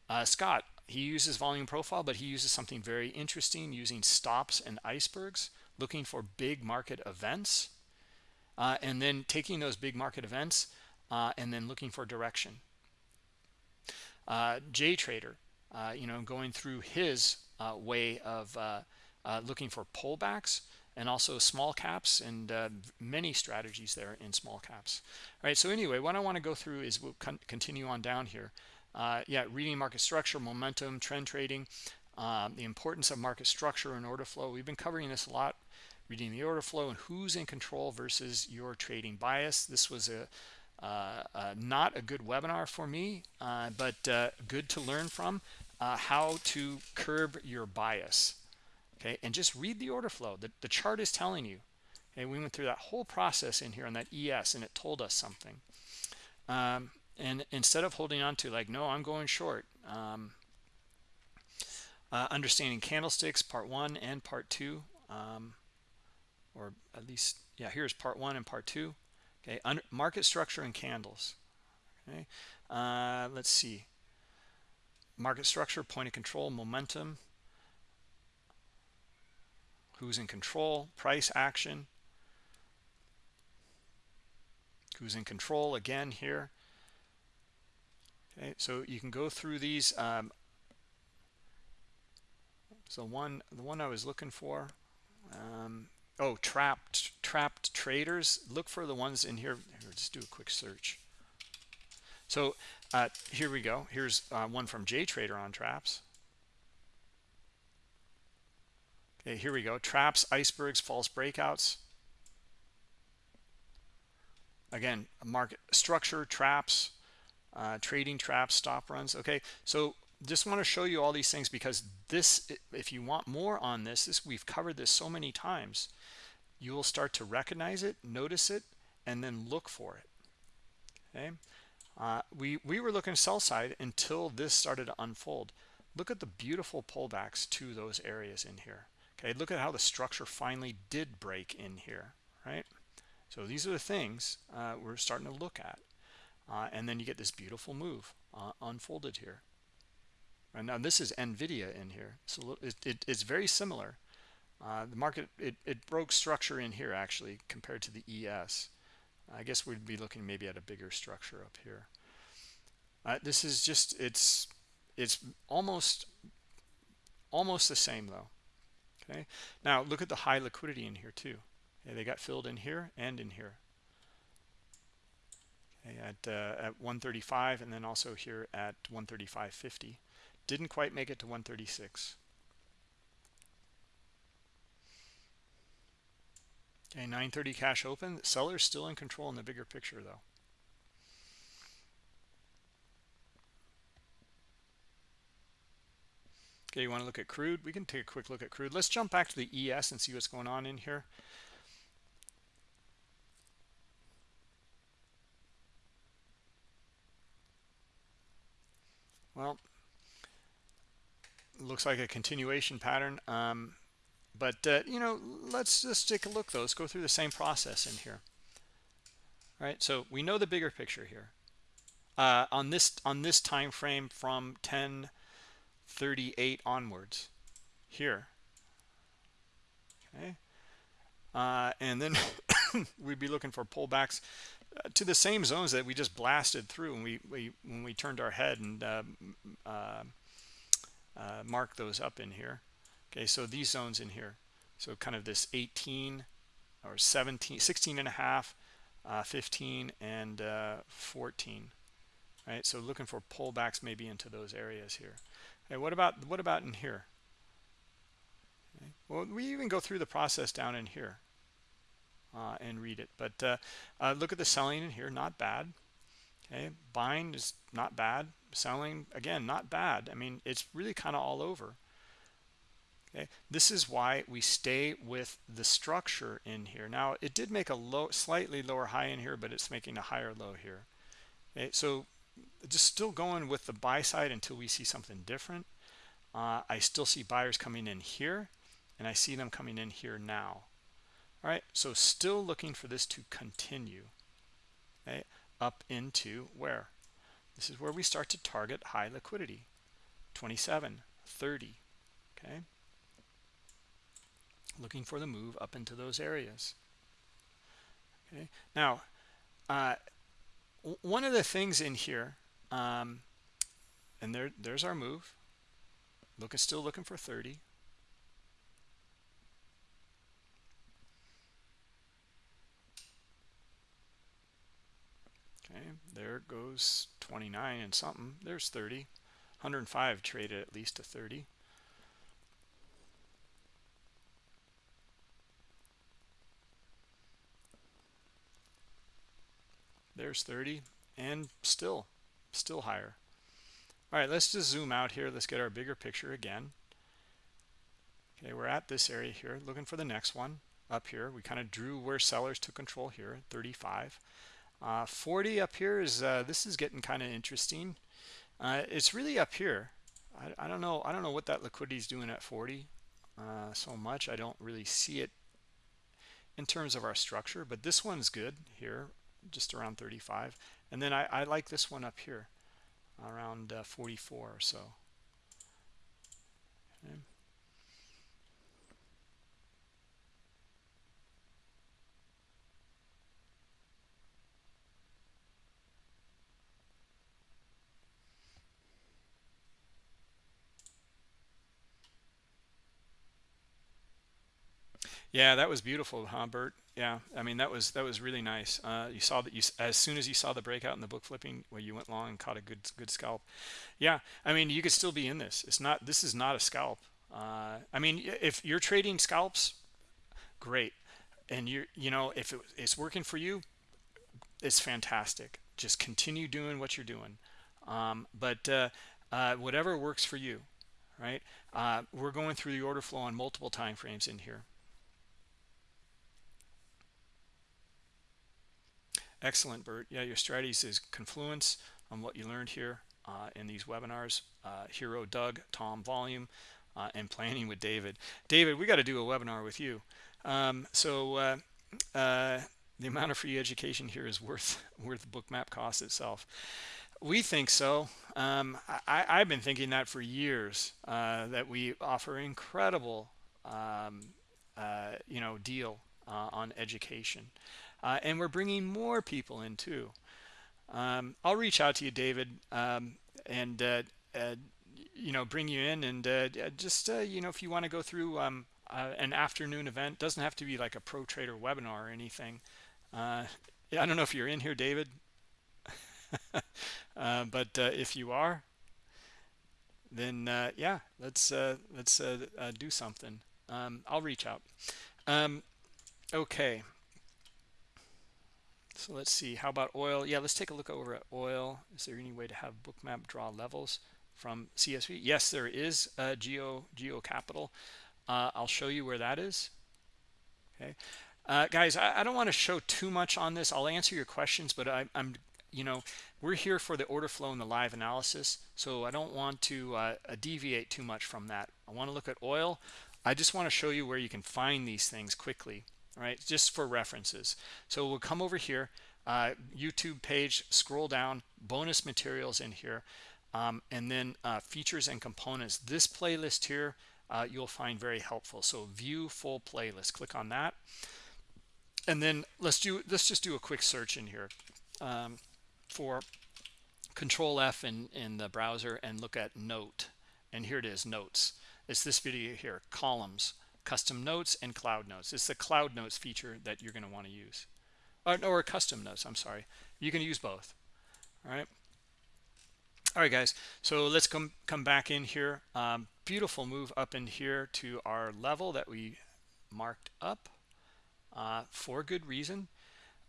uh, Scott, he uses volume profile, but he uses something very interesting using stops and icebergs, looking for big market events, uh, and then taking those big market events uh, and then looking for direction. Uh, trader uh, you know, going through his uh, way of uh, looking for pullbacks and also small caps and many strategies there in small caps. All right, so anyway, what I want to go through is we'll con continue on down here. uh, yeah reading market structure momentum trend trading um, the importance of market structure and order flow we've been covering this a lot reading the order flow and who's in control versus your trading bias this was a uh, uh, not a good webinar for me uh, but uh, good to learn from uh, how to curb your bias okay? And just read the order flow. The, the chart is telling you. Okay we went through that whole process in here on that es and it told us something. Um, and instead of holding on to like no i'm going short um, uh, understanding candlesticks part one and part two um, or at least yeah here's part one and part two okay? Under, market structure and candles okay? Uh, let's see. Market structure point of control momentum who's in control? Price action. Who's in control? Again here. Okay so you can go through these um, so one the one i was looking for um, oh trapped trapped traders. Look for the ones in here. Here just do a quick search. So uh, here we go. Here's uh, one from JTrader on traps okay here we go. Traps icebergs false breakouts. Again market structure traps uh, trading traps stop runs. Okay so just want to show you all these things because this if you want more on this this we've covered this so many times you will start to recognize it notice it and then look for it. Okay? Uh, we we were looking sell side until this started to unfold. Look at the beautiful pullbacks to those areas in here okay look at how the structure finally did break in here right? So these are the things uh, we're starting to look at. Uh, and then you get this beautiful move uh, unfolded here. And now this is nvidia in here. So it, it, it's very similar. Uh, the market it, it broke structure in here actually compared to the es i guess we'd be looking maybe at a bigger structure up here. Uh, this is just it's it's almost almost the same though okay? Now look at the high liquidity in here too. Okay, they got filled in here and in here. Okay, at uh, at 135 and then also here at 135.50 didn't quite make it to 136 okay 930 cash open. Sellers still in control in the bigger picture though okay you want to look at crude? We can take a quick look at crude. Let's jump back to the es and see what's going on in here. Well looks like a continuation pattern um, but uh, you know let's just take a look though. Let's go through the same process in here. All right so we know the bigger picture here. Uh, on this on this time frame from 1038 onwards. Here. Okay. Uh, and then we'd be looking for pullbacks uh, to the same zones that we just blasted through when we, we when we turned our head and uh, uh, uh, mark those up in here. Okay so these zones in here. So kind of this 18 or 17 16 and a half uh, 15 and uh, 14 right? So looking for pullbacks maybe into those areas here okay what about what about in here? Okay. well we even go through the process down in here uh, and read it but uh, uh, look at the selling in here not bad. Okay buying is not bad. Selling again not bad. I mean it's really kind of all over. Okay this is why we stay with the structure in here. Now it did make a low slightly lower high in here but it's making a higher low here. Okay so just still going with the buy side until we see something different. Uh, i still see buyers coming in here and i see them coming in here now. All right so still looking for this to continue okay up into where? This is where we start to target high liquidity 27 30 okay? Looking for the move up into those areas okay? Now uh, one of the things in here um, and there there's our move. Looking still looking for 30 okay there goes 29 and something. There's 30 105 traded at least to 30 there's 30 and still still higher. All right let's just zoom out here. Let's get our bigger picture again. Okay we're at this area here looking for the next one up here. We kind of drew where sellers took control here 35 uh, 40 up here is uh, this is getting kind of interesting. Uh, it's really up here. I, I, don't know I don't know what that liquidity is doing at 40 uh, so much. I don't really see it in terms of our structure but this one's good here just around 35 and then I, I like this one up here around uh, 44 or so okay. Yeah, that was beautiful, huh, Bert? Yeah, I mean that was that was really nice. Uh, you saw that you as soon as you saw the breakout in the book flipping, where you went long and caught a good good scalp. Yeah, I mean you could still be in this. It's not this is not a scalp. Uh, I mean if you're trading scalps, great, and you you know if it, it's working for you, it's fantastic. Just continue doing what you're doing. Um, but uh, uh whatever works for you, right? Uh, we're going through the order flow on multiple time frames in here. Excellent, Bert. Yeah, your strategies is confluence on what you learned here uh, in these webinars. Uh, Hero Doug, Tom Volume, uh, and Planning with David. David, we got to do a webinar with you. Um, so uh, uh, the amount of free education here is worth worth the bookmap cost itself. We think so. Um, I, have been thinking that for years, uh, that we offer incredible, um, you know, deal on education uh, and we're bringing more people in too. Um, i'll reach out to you david um, and uh, uh, you know bring you in and uh, just uh, you know if you want to go through um, uh, an afternoon event doesn't have to be like a pro trader webinar or anything. I don't know if you're in here david but if you are then yeah let's let's do something. Um, i'll reach out. Um, okay so let's see, how about oil? Yeah, let's take a look over at oil. Is there any way to have bookmap draw levels from CSV? Yes, there is uh, Geo, Geo Capital. Uh, I'll show you where that is. Okay. Uh, guys, I, I don't want to show too much on this. I'll answer your questions, but I, am you know, we're here for the order flow and the live analysis. So I don't want to uh, deviate too much from that. I want to look at oil. I just want to show you where you can find these things quickly right just for references. So we'll come over here uh, youtube page scroll down bonus materials in here um, and then uh, features and components. This playlist here uh, you'll find very helpful. So view full playlist. Click on that. And then let's do let's just do a quick search in here um, for control F in in the browser and look at note. And here it is notes. It's this video here columns custom notes and cloud notes. It's the cloud notes feature that you're going to want to use or, or custom notes i'm sorry. You can use both all right? All right guys so let's come come back in here. Um, beautiful move up in here to our level that we marked up uh, for good reason.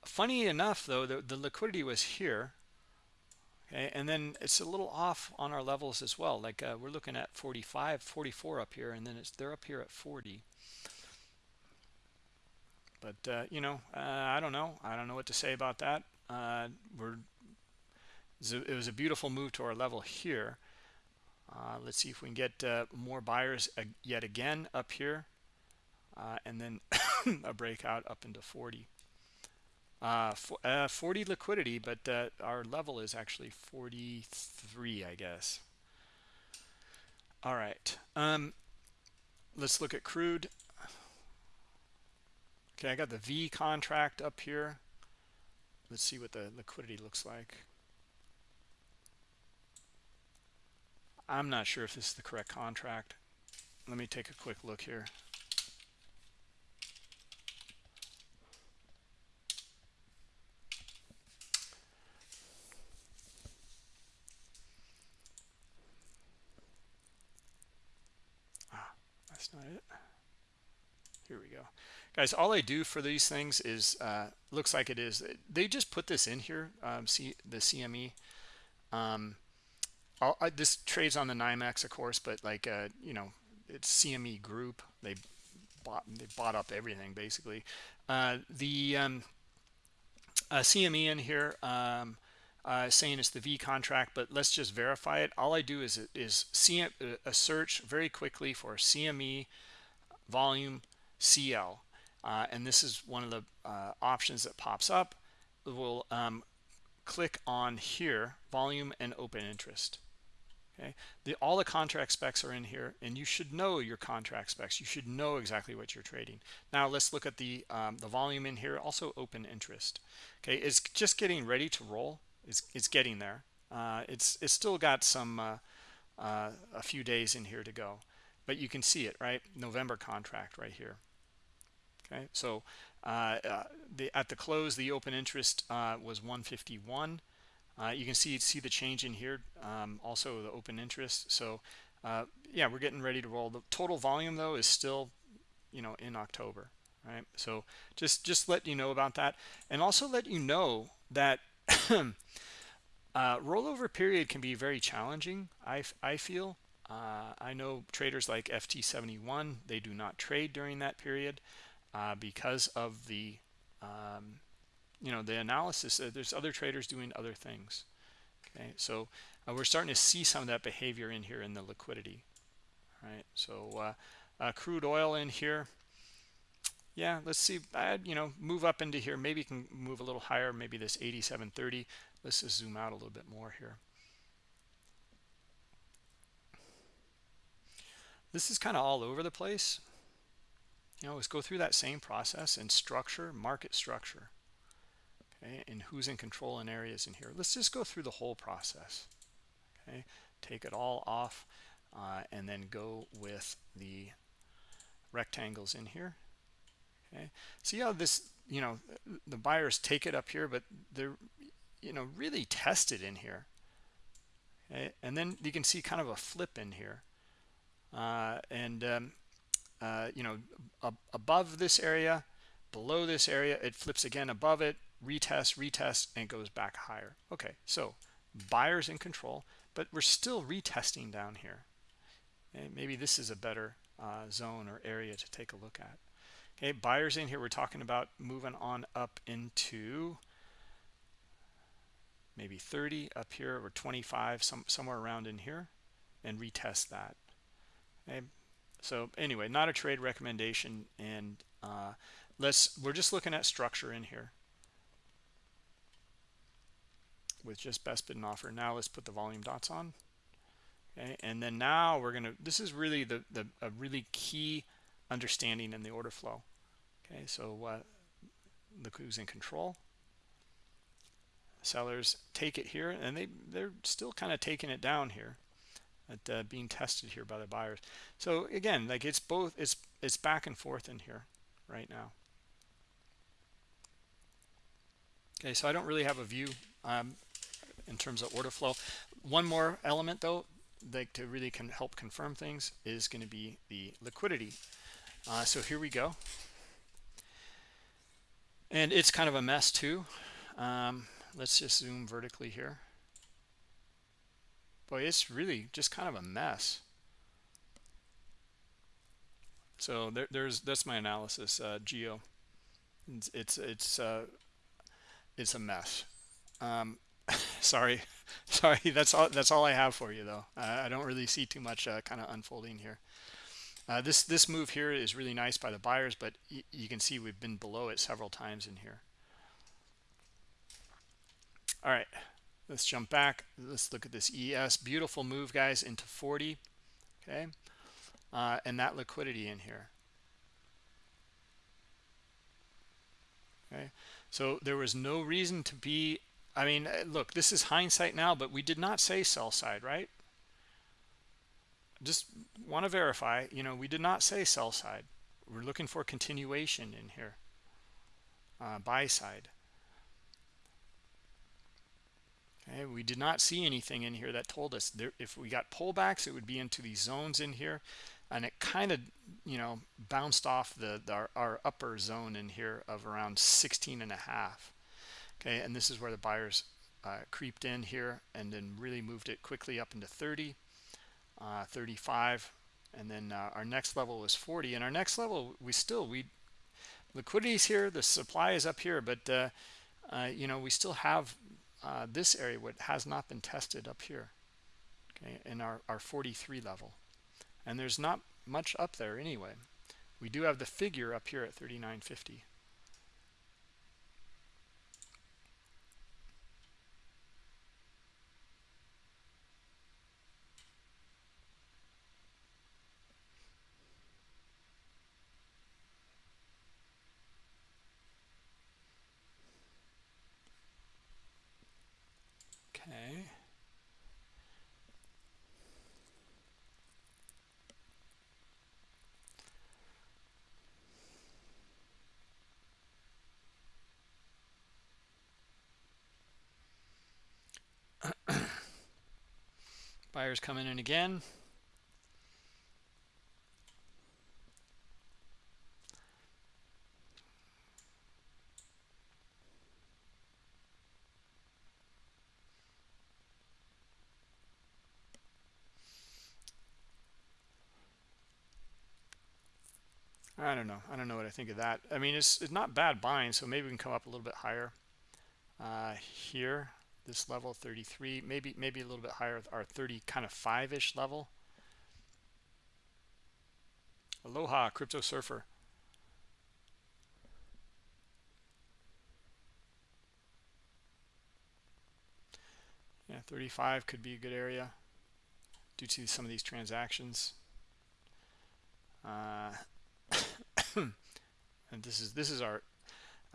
Funny enough though the, the liquidity was here okay and then it's a little off on our levels as well like uh, we're looking at 45 44 up here and then it's they're up here at 40 but uh, you know uh, i don't know. I don't know what to say about that. Uh, we're it was a beautiful move to our level here. Uh, let's see if we can get uh, more buyers yet again up here. And then a breakout up into 40 uh, uh, 40 liquidity, but uh, our level is actually 43, I guess. All right. Um, let's look at crude. Okay, I got the V contract up here. Let's see what the liquidity looks like. I'm not sure if this is the correct contract. Let me take a quick look here. not it here we go guys all i do for these things is uh looks like it is they just put this in here um see the cme um I, this trades on the NYMEX, of course, but like uh, you know, it's CME Group. They bought they bought up everything basically. Uh, the um, uh, CME in here um, uh, saying it's the V contract, but let's just verify it. All I do is is CM, a search very quickly for CME volume CL, uh, and this is one of the uh, options that pops up. We'll um, click on here, volume and open interest. Okay? The all the contract specs are in here and you should know your contract specs. You should know exactly what you're trading. Now let's look at the um, the volume in here also open interest. Okay? It's just getting ready to roll. It's, it's getting there. Uh, it's it's still got some uh, uh, a few days in here to go. But you can see it right? November contract right here okay so uh, uh, the at the close the open interest uh, was 151 uh, you can see see the change in here, um, also the open interest. So yeah, we're getting ready to roll. The total volume though is still, you know, in October, right? So just just let you know about that, and also let you know that uh, rollover period can be very challenging. I I feel. Uh, I know traders like FT71, they do not trade during that period uh, because of the um, you know the analysis uh, there's other traders doing other things. Okay so uh, we're starting to see some of that behavior in here in the liquidity. Right so uh, uh, crude oil in here. Yeah let's see I'd, you know move up into here. Maybe can move a little higher maybe this 8730 let's just zoom out a little bit more here. This is kind of all over the place you know let's go through that same process and structure market structure okay and who's in control in areas in here. Let's just go through the whole process okay? Take it all off uh, and then go with the rectangles in here okay? See how this you know the buyers take it up here but they're you know really tested in here okay? And then you can see kind of a flip in here uh, and um, uh, you know above this area below this area it flips again above it retest retest and goes back higher. Okay so buyers in control but we're still retesting down here. Okay maybe this is a better uh, zone or area to take a look at. Okay buyers in here we're talking about moving on up into maybe 30 up here or 25 some somewhere around in here and retest that. Okay so anyway not a trade recommendation and uh, let's we're just looking at structure in here. With just best bid and offer. Now let's put the volume dots on. Okay and then now we're going to this is really the the a really key understanding in the order flow. Okay so uh look who's in control. Sellers take it here and they they're still kind of taking it down here at uh, being tested here by the buyers. So again like it's both it's it's back and forth in here right now. Okay so i don't really have a view um, in terms of order flow. One more element though like to really can help confirm things is going to be the liquidity. Uh, so here we go. And it's kind of a mess too. Um, let's just zoom vertically here boy it's really just kind of a mess. So there, there's that's my analysis uh, geo. It's it's it's, uh, it's a mess. Um, sorry sorry that's all that's all i have for you though. Uh, i don't really see too much uh, kind of unfolding here. Uh, this this move here is really nice by the buyers but you can see we've been below it several times in here. All right let's jump back let's look at this es beautiful move guys into 40 okay uh, and that liquidity in here okay so there was no reason to be I mean, uh, look, this is hindsight now, but we did not say sell side, right? Just want to verify, you know, we did not say sell side. We're looking for continuation in here. Uh, buy side. Okay, we did not see anything in here that told us there, if we got pullbacks, it would be into these zones in here. and it kind of you know bounced off the, the our, our, upper zone in here of around 16 and a half. Okay and this is where the buyers uh, creeped in here and then really moved it quickly up into 30 uh, 35 and then uh, our next level was 40 and our next level we still we liquidity is here the supply is up here but uh, uh, you know we still have uh, this area what has not been tested up here okay in our, our 43 level. And there's not much up there anyway. We do have the figure up here at 3950 Buyers coming in again. I don't know. I don't know what I think of that. I mean, it's, it's not bad buying, so maybe we can come up a little bit higher uh, here this level 33 maybe maybe a little bit higher our 30 kind of 5ish level. Aloha crypto surfer. Yeah 35 could be a good area due to some of these transactions. Uh, and this is this is our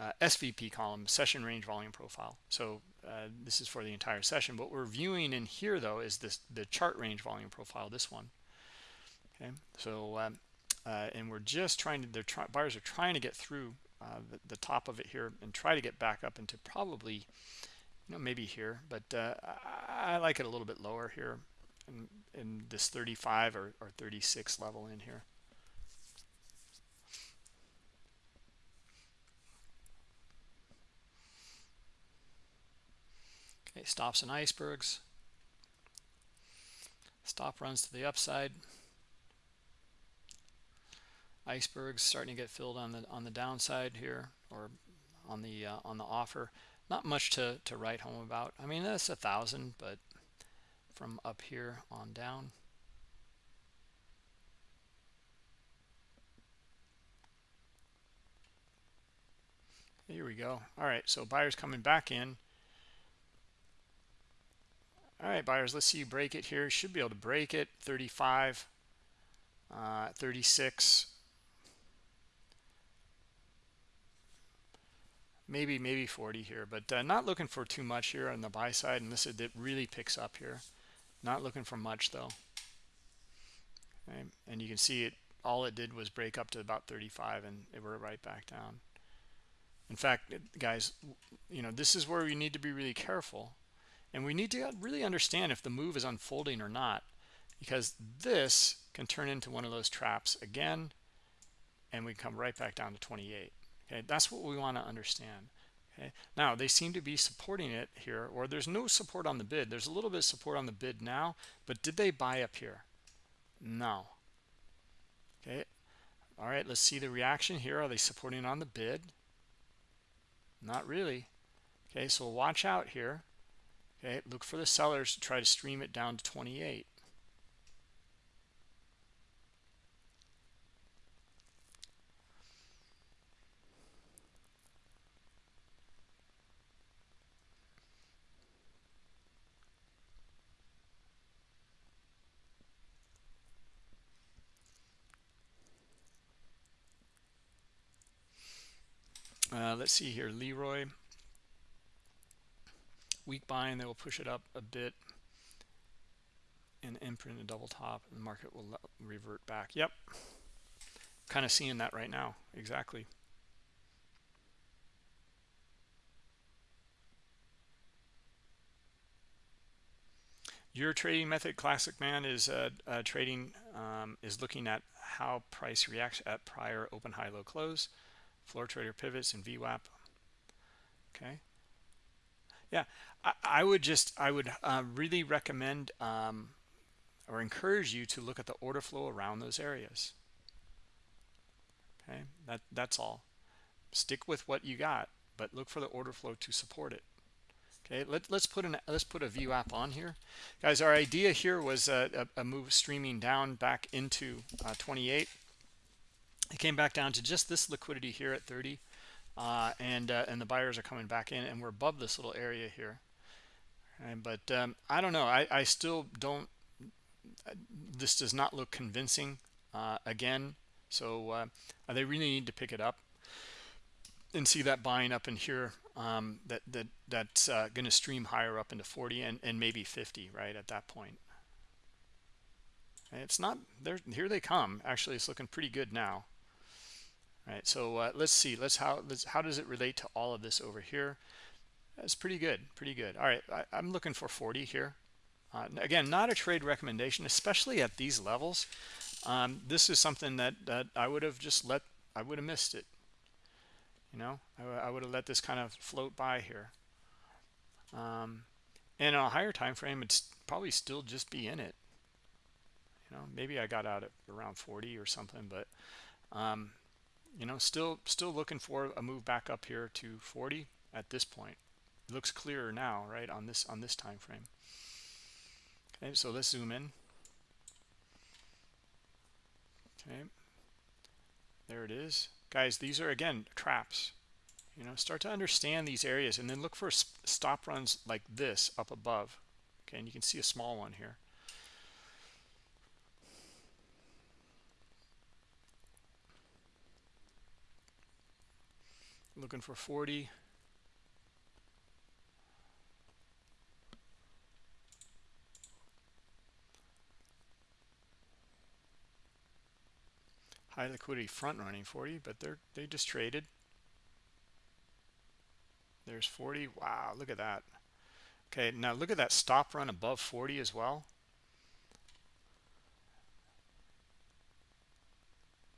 uh, SVP column, session range volume profile. So uh, this is for the entire session. What we're viewing in here, though, is this the chart range volume profile, this one. Okay, so um, uh, and we're just trying to, their try, buyers are trying to get through uh, the, the, top of it here and try to get back up into probably, you know, maybe here, but uh, I, I, like it a little bit lower here in, in this 35 or, or 36 level in here. Okay, stops and icebergs. Stop runs to the upside. Icebergs starting to get filled on the on the downside here, or on the uh, on the offer. Not much to to write home about. I mean, that's a thousand, but from up here on down. Here we go. All right, so buyers coming back in all right buyers let's see you break it here. Should be able to break it. 35 uh, 36 maybe maybe 40 here but uh, not looking for too much here on the buy side unless it really picks up here. Not looking for much though. Okay. and you can see it all it did was break up to about 35 and it were right back down. In fact guys you know this is where we need to be really careful and we need to really understand if the move is unfolding or not, because this can turn into one of those traps again, and we come right back down to 28. Okay, that's what we want to understand. Okay, now they seem to be supporting it here, or there's no support on the bid. There's a little bit of support on the bid now, but did they buy up here? No. Okay, all right, let's see the reaction here. Are they supporting on the bid? Not really. Okay, so watch out here. Okay, look for the sellers to try to stream it down to 28. Uh, let's see here, Leroy weak buying they will push it up a bit and imprint a double top and the market will revert back. Yep. Kind of seeing that right now exactly. Your trading method classic man is uh, uh, trading um, is looking at how price reacts at prior open high low close floor trader pivots and VWAP okay yeah I, I would just I would uh, really recommend um, or encourage you to look at the order flow around those areas. Okay that that's all. Stick with what you got but look for the order flow to support it. Okay let, let's put an let's put a VWAP on here. Guys our idea here was a, a, a move streaming down back into uh, 28 it came back down to just this liquidity here at 30 uh, and uh, and the buyers are coming back in and we're above this little area here. And, but um, I don't know. I, I still don't this does not look convincing uh, again. So uh, they really need to pick it up and see that buying up in here um, that that that's uh, going to stream higher up into 40 and, and maybe 50 right at that point. It's not there here they come. Actually it's looking pretty good now all right so uh, let's see let's how let's, how does it relate to all of this over here? That's pretty good pretty good. All right I, i'm looking for 40 here. Uh, again not a trade recommendation especially at these levels. Um, this is something that that i would have just let i would have missed it. You know I, I would have let this kind of float by here. Um, and a higher time frame it's probably still just be in it. You know maybe I got out at around 40 or something but um, you know still still looking for a move back up here to 40 at this point. It looks clearer now right on this on this time frame okay so let's zoom in. Okay. There it is. Guys these are again traps. You know start to understand these areas and then look for stop runs like this up above. Okay and you can see a small one here looking for 40 high liquidity front running 40 but they're they just traded. There's 40 wow look at that. Okay now look at that stop run above 40 as well.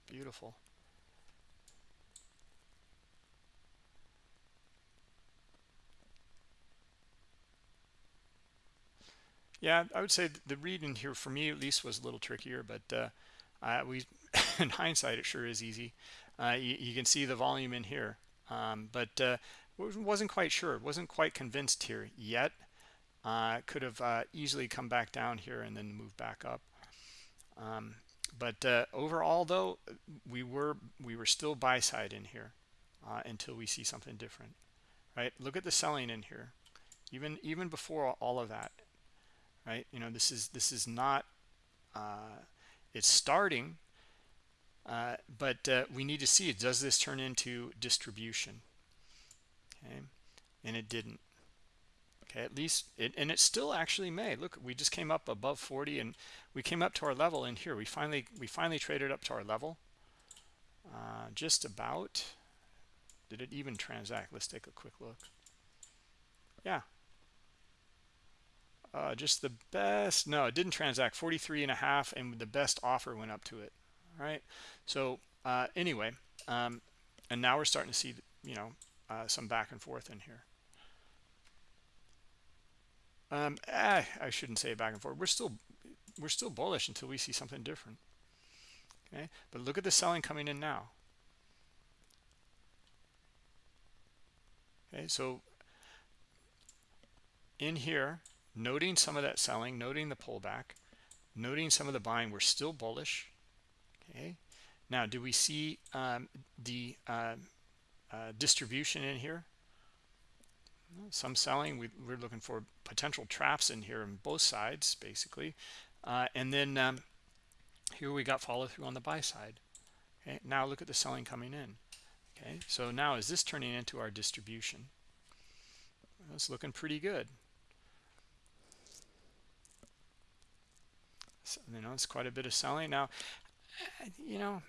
Beautiful yeah i would say the read in here for me at least was a little trickier but uh, we in hindsight it sure is easy. Uh, you, you, can see the volume in here. Um, but uh, wasn't quite sure wasn't quite convinced here yet. Uh, could have uh, easily come back down here and then move back up. Um, but uh, overall though we were we were still buy side in here until we see something different right? Look at the selling in here. Even even before all of that right? You know this is this is not uh, it's starting uh, but uh, we need to see does this turn into distribution? Okay and it didn't. Okay at least it and it still actually may. Look we just came up above 40 and we came up to our level in here we finally we finally traded up to our level. Uh, just about. Did it even transact? Let's take a quick look. Yeah uh, just the best no it didn't transact. 43 and a half and the best offer went up to it all right? So uh, anyway um, and now we're starting to see you know uh, some back and forth in here. Um, eh, I shouldn't say back and forth. We're still we're still bullish until we see something different okay? But look at the selling coming in now. Okay so in here noting some of that selling noting the pullback noting some of the buying we're still bullish okay? Now do we see um, the uh, uh, distribution in here? Some selling we, are looking for potential traps in here on both sides basically. Uh, and then um, here we got follow through on the buy side okay? Now look at the selling coming in okay? So now is this turning into our distribution? That's looking pretty good You know, it's quite a bit of selling now. You know,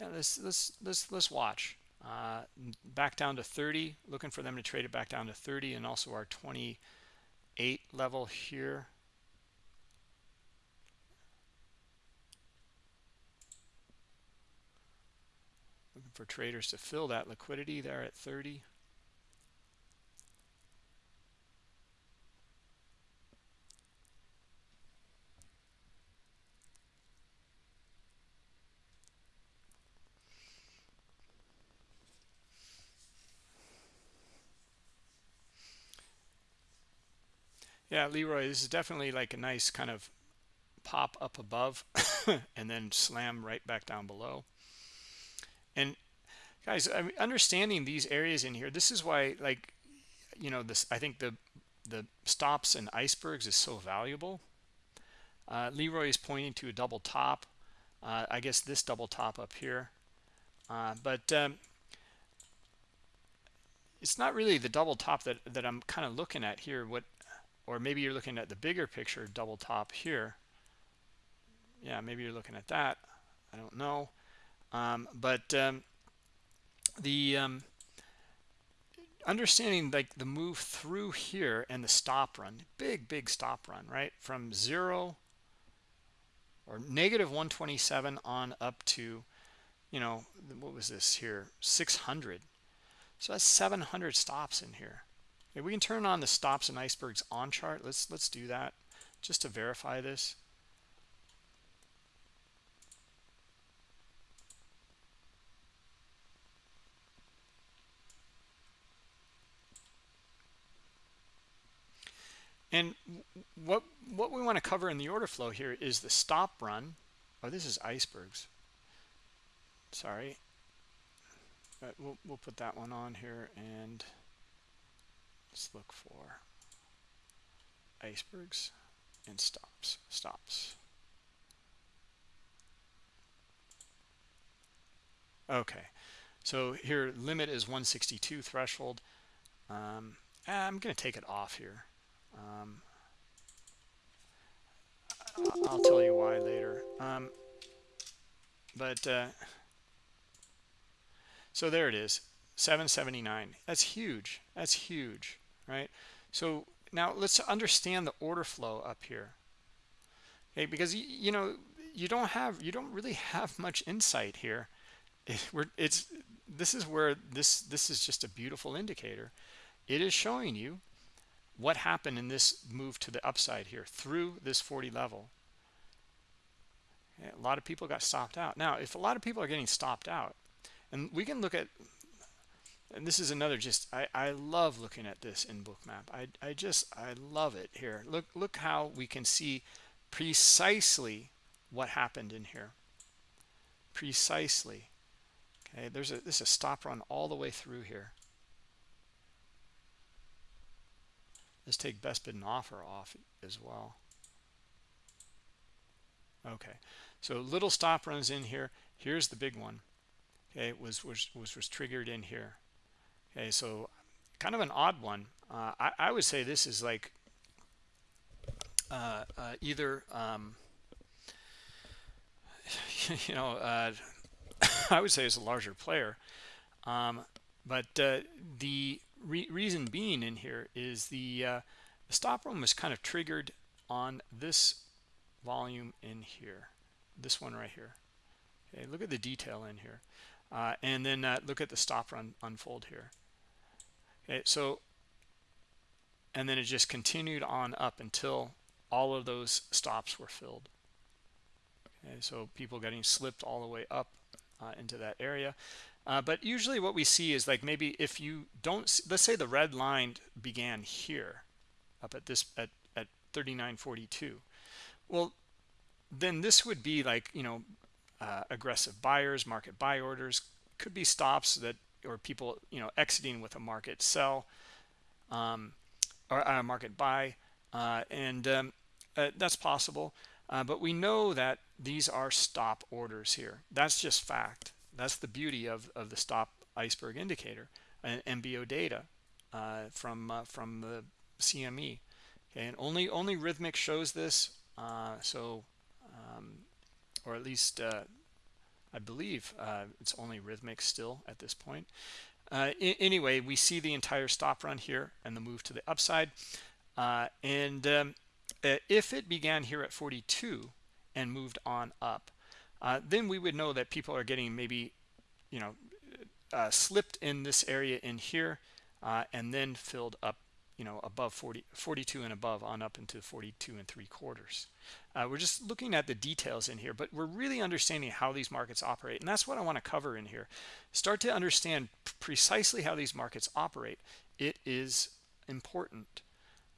let's let's let's let's watch. Uh, back down to 30, looking for them to trade it back down to 30, and also our 28 level here. Looking for traders to fill that liquidity there at 30. Yeah, Leroy, this is definitely like a nice kind of pop up above and then slam right back down below. And guys, I mean, understanding these areas in here, this is why like, you know, this, I think the, the stops and icebergs is so valuable. Uh, Leroy is pointing to a double top. Uh, I guess this double top up here. Uh, but um, it's not really the double top that, that I'm kind of looking at here. What or maybe you're looking at the bigger picture double top here. Yeah maybe you're looking at that. I don't know. Um, but um, the um, understanding like the move through here and the stop run big big stop run right? From zero or negative 127 on up to you know what was this here? 600 so that's 700 stops in here Okay, we can turn on the stops and icebergs on chart. Let's let's do that just to verify this. And what what we want to cover in the order flow here is the stop run. Oh, this is icebergs. Sorry. But we'll we'll put that one on here and let's look for icebergs and stops stops. Okay so here limit is 162 threshold. Um, I'm going to take it off here. Um, I'll tell you why later. Um, but uh, so there it is 779 that's huge. That's huge right? So now let's understand the order flow up here. Okay, because you know you don't have you don't really have much insight here. It, we're, it's this is where this this is just a beautiful indicator. It is showing you what happened in this move to the upside here through this 40 level. a lot of people got stopped out. Now, if a lot of people are getting stopped out, and we can look at and this is another just I, I love looking at this in bookmap I, I just I love it here. Look look how we can see precisely what happened in here. Precisely. Okay there's a this is a stop run all the way through here. Let's take best bid and offer off as well. Okay so little stop runs in here. Here's the big one. Okay was was was, was triggered in here Okay, so kind of an odd one. Uh, I, I, would say this is like uh, uh, either, um, you know, uh, I would say it's a larger player. Um, but uh, the re reason being in here is the, uh, the stop run was kind of triggered on this volume in here, this one right here. Okay, look at the detail in here. and then look at the stop run unfold here so and then it just continued on up until all of those stops were filled. Okay so people getting slipped all the way up uh, into that area. Uh, but usually what we see is like maybe if you don't let's say the red line began here up at this at at 3942 well then this would be like you know uh, aggressive buyers market buy orders could be stops that or people you know exiting with a market sell um, or a market buy uh, and um, uh, that's possible. Uh, but we know that these are stop orders here. That's just fact. That's the beauty of, of the stop iceberg indicator and MBO data uh, from uh, from the CME okay and only only Rithmic shows this uh, so um, or at least I believe uh, it's only Rithmic still at this point. Uh, anyway, we see the entire stop run here and the move to the upside. Uh, and um, uh, if it began here at 42 and moved on up, uh, then we would know that people are getting maybe you know uh, slipped in this area in here and then filled up you know above 40 42 and above on up into 42 and three quarters. Uh, we're just looking at the details in here but we're really understanding how these markets operate and that's what i want to cover in here. Start to understand precisely how these markets operate. It is important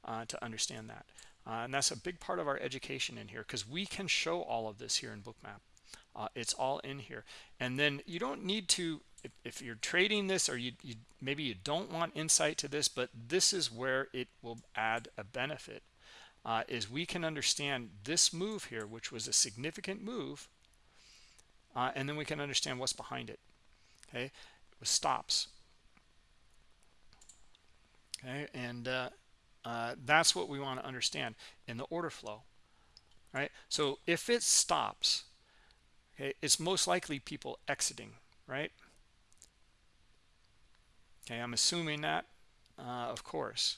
uh, to understand that. Uh, and that's a big part of our education in here because we can show all of this here in bookmap. Uh, it's all in here. And then you don't need to if, if you're trading this or you, you maybe you don't want insight to this but this is where it will add a benefit uh, is we can understand this move here which was a significant move uh, and then we can understand what's behind it okay? It was stops. Okay and uh, uh, that's what we want to understand in the order flow right? So if it stops okay it's most likely people exiting right okay i'm assuming that uh, of course.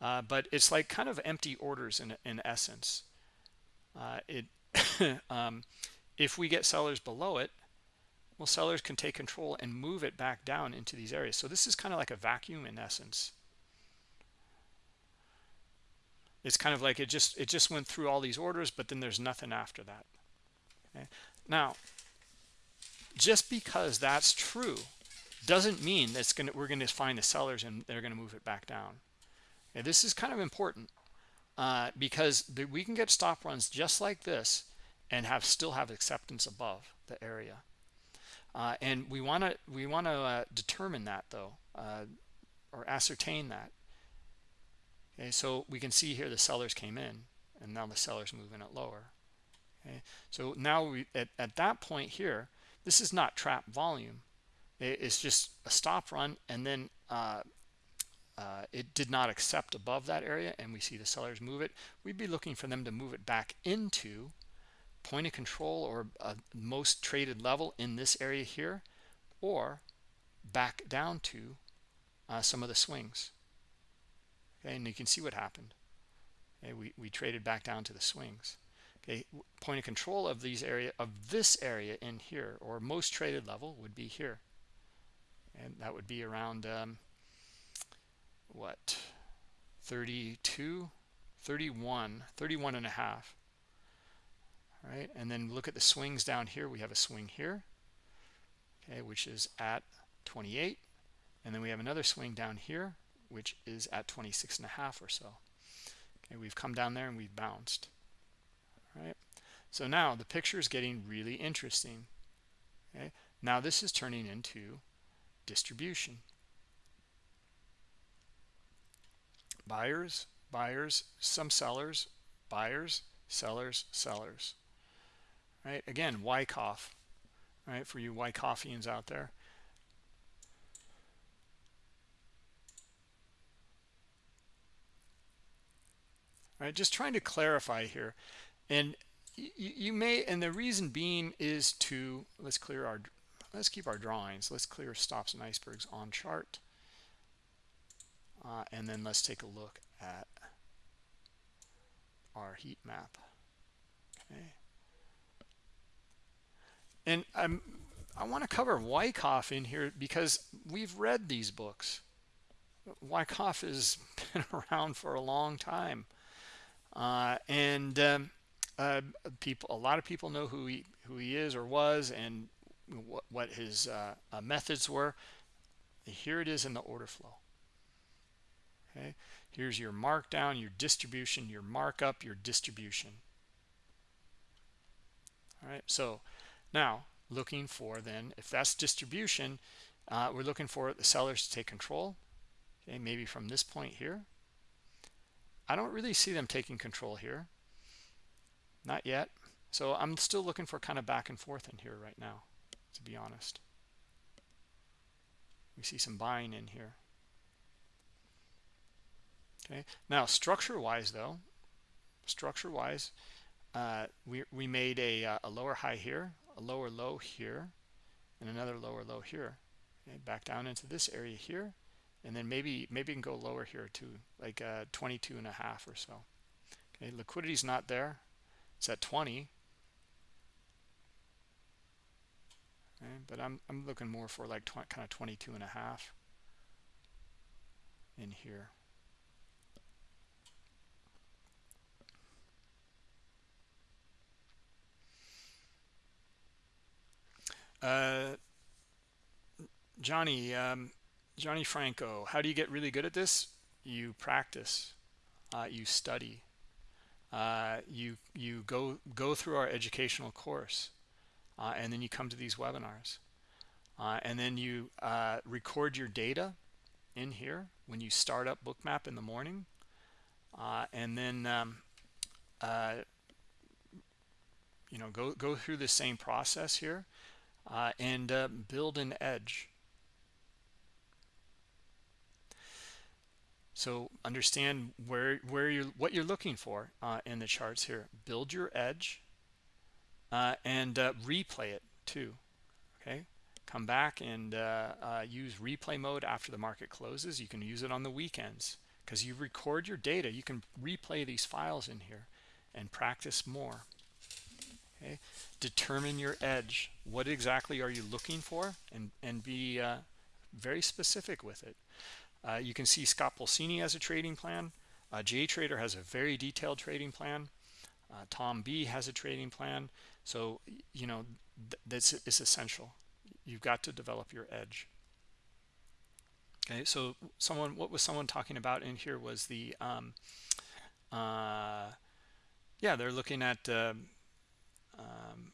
Uh, but it's like kind of empty orders in, in essence. Uh, it um, if we get sellers below it well sellers can take control and move it back down into these areas. So this is kind of like a vacuum in essence. It's kind of like it just it just went through all these orders but then there's nothing after that. Okay? Now just because that's true doesn't mean that's going to we're going to find the sellers and they're going to move it back down. And this is kind of important uh, because the, we can get stop runs just like this and have still have acceptance above the area. Uh, and we want to we want to uh, determine that though uh, or ascertain that. Okay so we can see here the sellers came in and now the sellers moving it lower. Okay so now we at, at that point here this is not trap volume it's just a stop run and then uh, uh, it did not accept above that area and we see the sellers move it. We'd be looking for them to move it back into point of control or a most traded level in this area here or back down to uh, some of the swings. Okay and you can see what happened. Okay we, we traded back down to the swings. Okay point of control of these area of this area in here or most traded level would be here and that would be around um, what 32 31 31 and a half. All right and then look at the swings down here. We have a swing here okay which is at 28 and then we have another swing down here which is at 26 and a half or so. Okay we've come down there and we've bounced. All right so now the picture is getting really interesting. Okay now this is turning into distribution. Buyers buyers some sellers buyers sellers sellers. Right? Again Wyckoff right for you Wyckoffians out there. Right? Just trying to clarify here. And you, you may and the reason being is to let's clear our let's keep our drawings. Let's clear stops and icebergs on chart. Uh, and then let's take a look at our heat map. Okay. And I'm I want to cover Wyckoff in here because we've read these books. Wyckoff has been around for a long time. Uh, and um, uh, people a lot of people know who he who he is or was and what, what his uh, uh, methods were here it is in the order flow. Okay? Here's your markdown your distribution your markup your distribution. All right so now looking for then if that's distribution uh, we're looking for the sellers to take control okay maybe from this point here. I don't really see them taking control here. Not yet. So I'm still looking for kind of back and forth in here right now to be honest. We see some buying in here. Okay. Now structure wise though structure wise uh, we, we made a, uh, a lower high here a lower low here and another lower low here. Okay, back down into this area here and then maybe maybe you can go lower here too like uh, 22 and a half or so. Okay liquidity is not there. It's at 20 okay but i'm i'm looking more for like kind of 22 and a half in here. Uh johnny um johnny franco how do you get really good at this? You practice uh, you study uh, you you go go through our educational course uh, and then you come to these webinars. Uh, and then you uh, record your data in here when you start up bookmap in the morning. Uh, and then um, you know go go through the same process here and build an edge. So understand where where you what you're looking for uh, in the charts here. Build your edge uh, and uh, replay it too. Okay, come back and uh, uh, use replay mode after the market closes. You can use it on the weekends because you record your data. You can replay these files in here and practice more. Okay, determine your edge. What exactly are you looking for, and and be uh, very specific with it. Uh, you can see Scott Pulcini has a trading plan. Uh, JTrader has a very detailed trading plan. Uh, Tom B has a trading plan. So, you know, th this is essential. You've got to develop your edge. Okay, so someone, what was someone talking about in here was the, um, uh, yeah, they're looking at uh, um,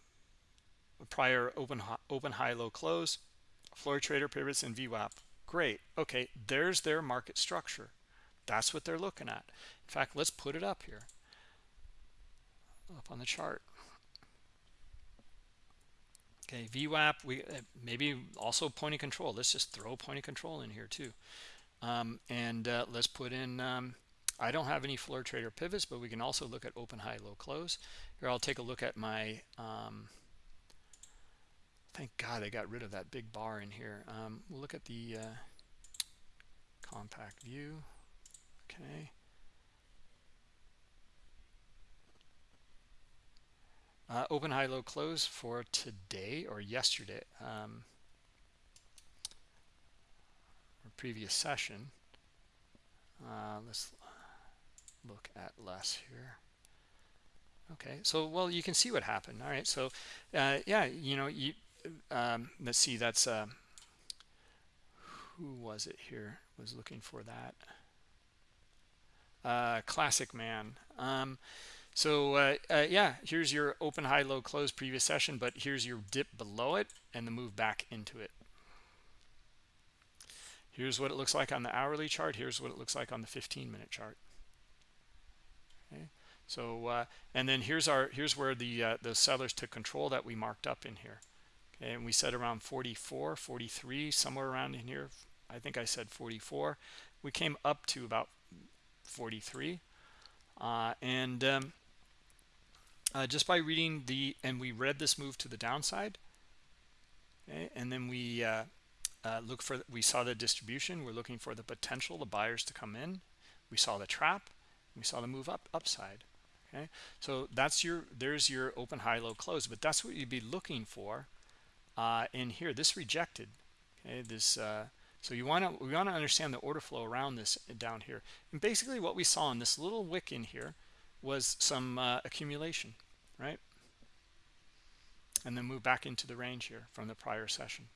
prior open, high, open high, low close, floor trader pivots, and VWAP. Great. Okay, there's their market structure. That's what they're looking at. In fact, let's put it up here, up on the chart. Okay, VWAP, we uh, maybe also point of control. Let's just throw point of control in here too. Um, and uh, let's put in, um, I don't have any floor trader pivots, but we can also look at open, high, low, close. Here, I'll take a look at my um, Thank God I got rid of that big bar in here. Um, we'll look at the uh, compact view. Okay. Uh, open, high, low, close for today or yesterday, um, or previous session. Uh, let's look at less here. Okay, so well, you can see what happened. All right, so uh, yeah, you know, you um, let's see that's uh, who was it here was looking for that uh, classic man um, so uh, uh, yeah here's your open high low close previous session but here's your dip below it and the move back into it. Here's what it looks like on the hourly chart. Here's what it looks like on the 15 minute chart. Okay? So uh, and then here's our here's where the uh, the sellers took control that we marked up in here. And we said around 44 43 somewhere around in here. I think i said 44 we came up to about 43 uh, and um, uh, just by reading the and we read this move to the downside okay, and then we uh, uh look for we saw the distribution. We're looking for the potential the buyers to come in. We saw the trap. We saw the move up upside okay? So that's your there's your open high low close. But that's what you'd be looking for uh, in here. This rejected okay? This uh, so you want to we want to understand the order flow around this down here. And basically what we saw in this little wick in here was some uh, accumulation right? And then move back into the range here from the prior session.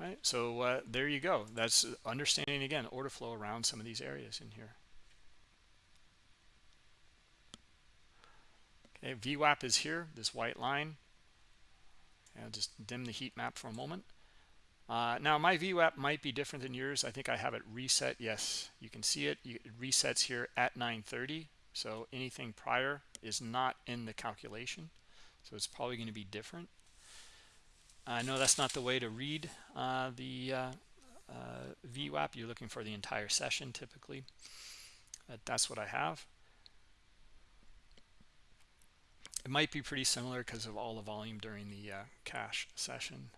Right? So uh, there you go. That's understanding again order flow around some of these areas in here. Okay, VWAP is here, this white line. I'll just dim the heat map for a moment. Uh, now my VWAP might be different than yours. I think I have it reset. Yes, you can see it. it resets here at 930. So anything prior is not in the calculation. So it's probably going to be different. I know that's not the way to read uh, the uh, uh VWAP. You're looking for the entire session typically. But that's what I have. It might be pretty similar because of all the volume during the uh, cash session.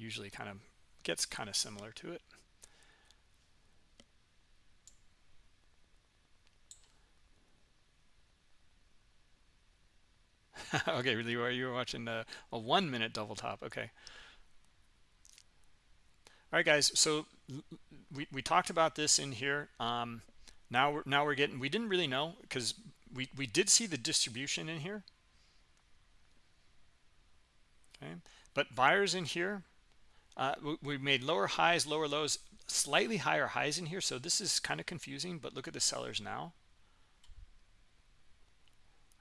Usually kind of gets kind of similar to it. okay, really, you were watching a, a one minute double top. Okay. All right, guys. So we, we talked about this in here. Um, now we're now we're getting. We didn't really know because we we did see the distribution in here. Okay, but buyers in here. Uh, we, we made lower highs, lower lows, slightly higher highs in here. So this is kind of confusing. But look at the sellers now.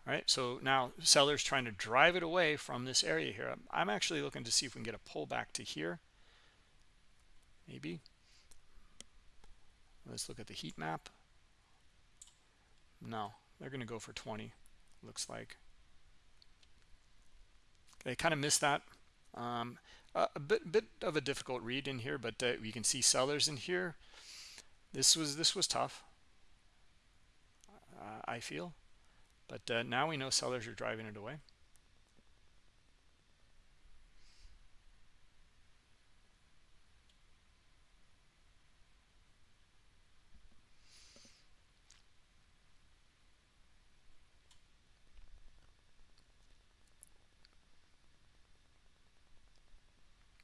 All right, so now sellers trying to drive it away from this area here. I'm actually looking to see if we can get a pullback to here. Maybe. Let's look at the heat map. No, they're going to go for 20, looks like. They kind of missed that. Um, a, a bit, bit of a difficult read in here, but uh, you can see sellers in here. This was this was tough. Uh, I feel. But uh, now we know sellers are driving it away.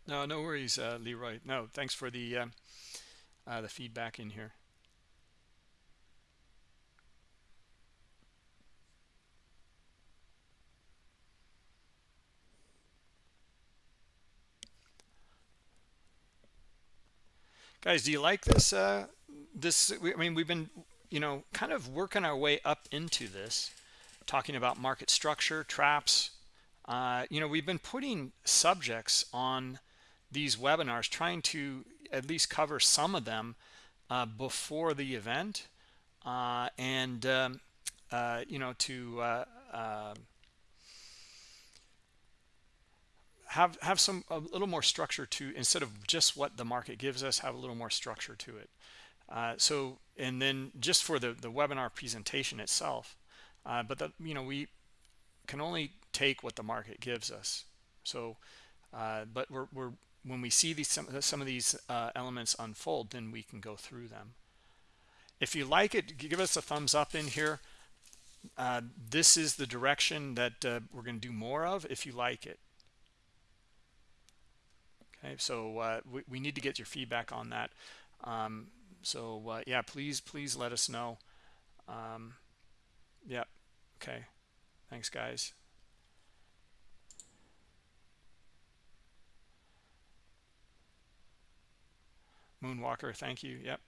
No, no worries, uh, Leroy. No, thanks for the uh, uh, the feedback in here. guys do you like this uh this i mean we've been you know kind of working our way up into this talking about market structure traps uh you know we've been putting subjects on these webinars trying to at least cover some of them uh, before the event uh, and um, uh, you know to uh, uh, have have some a little more structure to instead of just what the market gives us have a little more structure to it. Uh, so and then just for the the webinar presentation itself but that you know we can only take what the market gives us. So uh, but we're, we're when we see these some, some of these uh, elements unfold then we can go through them. If you like it give us a thumbs up in here. Uh, this is the direction that uh, we're going to do more of if you like it. Okay so uh, we, we need to get your feedback on that. Um, so uh, yeah please please let us know. Um, yeah okay. Thanks guys moonwalker thank you yep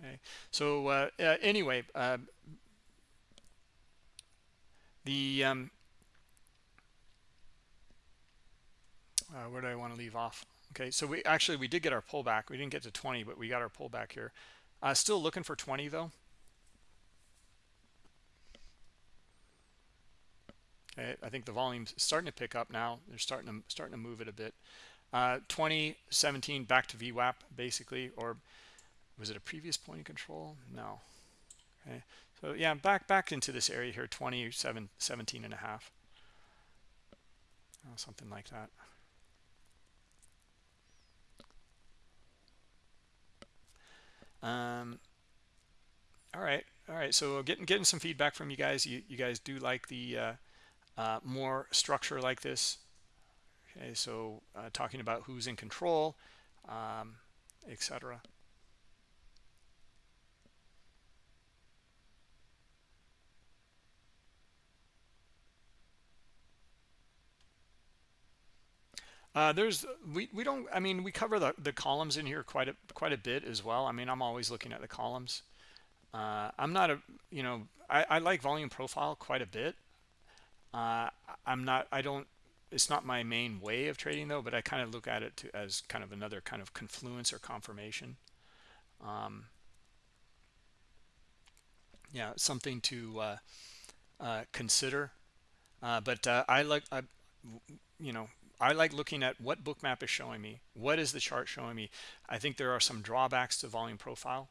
okay so uh, uh, anyway uh, the um, uh, where do I want to leave off? Okay, so we actually we did get our pullback. We didn't get to 20, but we got our pullback here. Uh, still looking for 20 though. Okay, I think the volume's starting to pick up now. They're starting to starting to move it a bit. Uh, 20, 17 back to VWAP basically, or was it a previous point of control? No. Okay, so yeah, back back into this area here, 27, 17 and a half. Oh, something like that. Um, all right, all right. So getting getting some feedback from you guys. You you guys do like the uh, uh, more structure like this. Okay, so uh, talking about who's in control, um, etc. Uh, there's we we don't I mean we cover the the columns in here quite a quite a bit as well. I mean I'm always looking at the columns. Uh, I'm not a you know I, I like volume profile quite a bit. Uh, I'm not I don't it's not my main way of trading though, but I kind of look at it to, as kind of another kind of confluence or confirmation. Um, yeah, something to uh, uh, consider. Uh, but uh, I like I, you know I like looking at what bookmap is showing me. What is the chart showing me? I think there are some drawbacks to volume profile.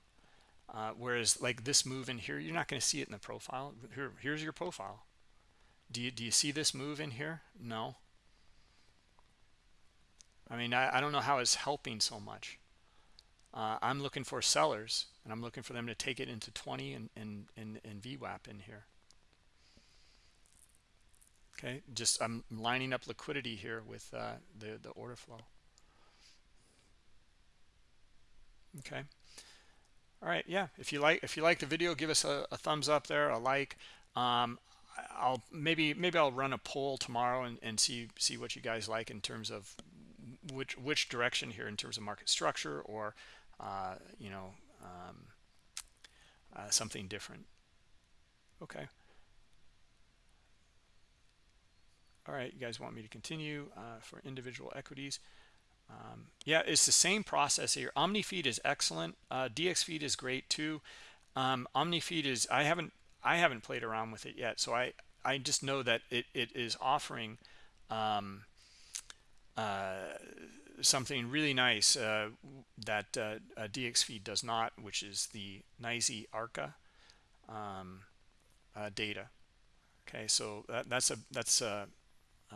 Uh, whereas like this move in here, you're not going to see it in the profile. Here, here's your profile. Do you, do you see this move in here? No. I mean, I, I don't know how it's helping so much. Uh, I'm looking for sellers, and I'm looking for them to take it into 20 and, and, and, and VWAP in here. okay just i'm lining up liquidity here with uh, the the order flow okay all right yeah if you like if you like the video give us a, a thumbs up there a like um, i'll maybe maybe i'll run a poll tomorrow and, and see see what you guys like in terms of which which direction here in terms of market structure or uh, you know um, uh, something different? Okay. All right you guys want me to continue uh, for individual equities? Um, yeah it's the same process here. Omnifeed is excellent. Uh, dxfeed is great too. Um, omnifeed is i haven't i haven't played around with it yet so i i just know that it, it is offering um, something really nice uh, that uh, dxfeed does not which is the NYSE arca um, uh, data okay so that, that's a that's a, a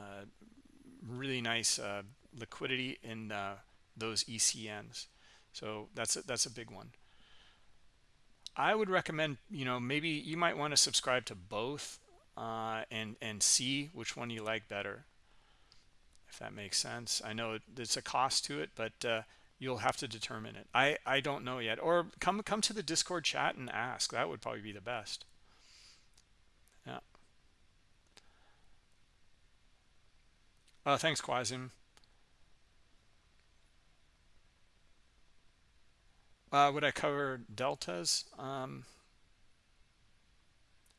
really nice uh, liquidity in uh, those ECNs. So that's a, that's a big one. I would recommend, you know, maybe you might want to subscribe to both uh, and and see which one you like better. If that makes sense. I know it's a cost to it, but uh, you'll have to determine it. I I don't know yet. Or come come to the Discord chat and ask. That would probably be the best. Yeah. Uh, thanks, Quasim. Uh, would I cover deltas? Um,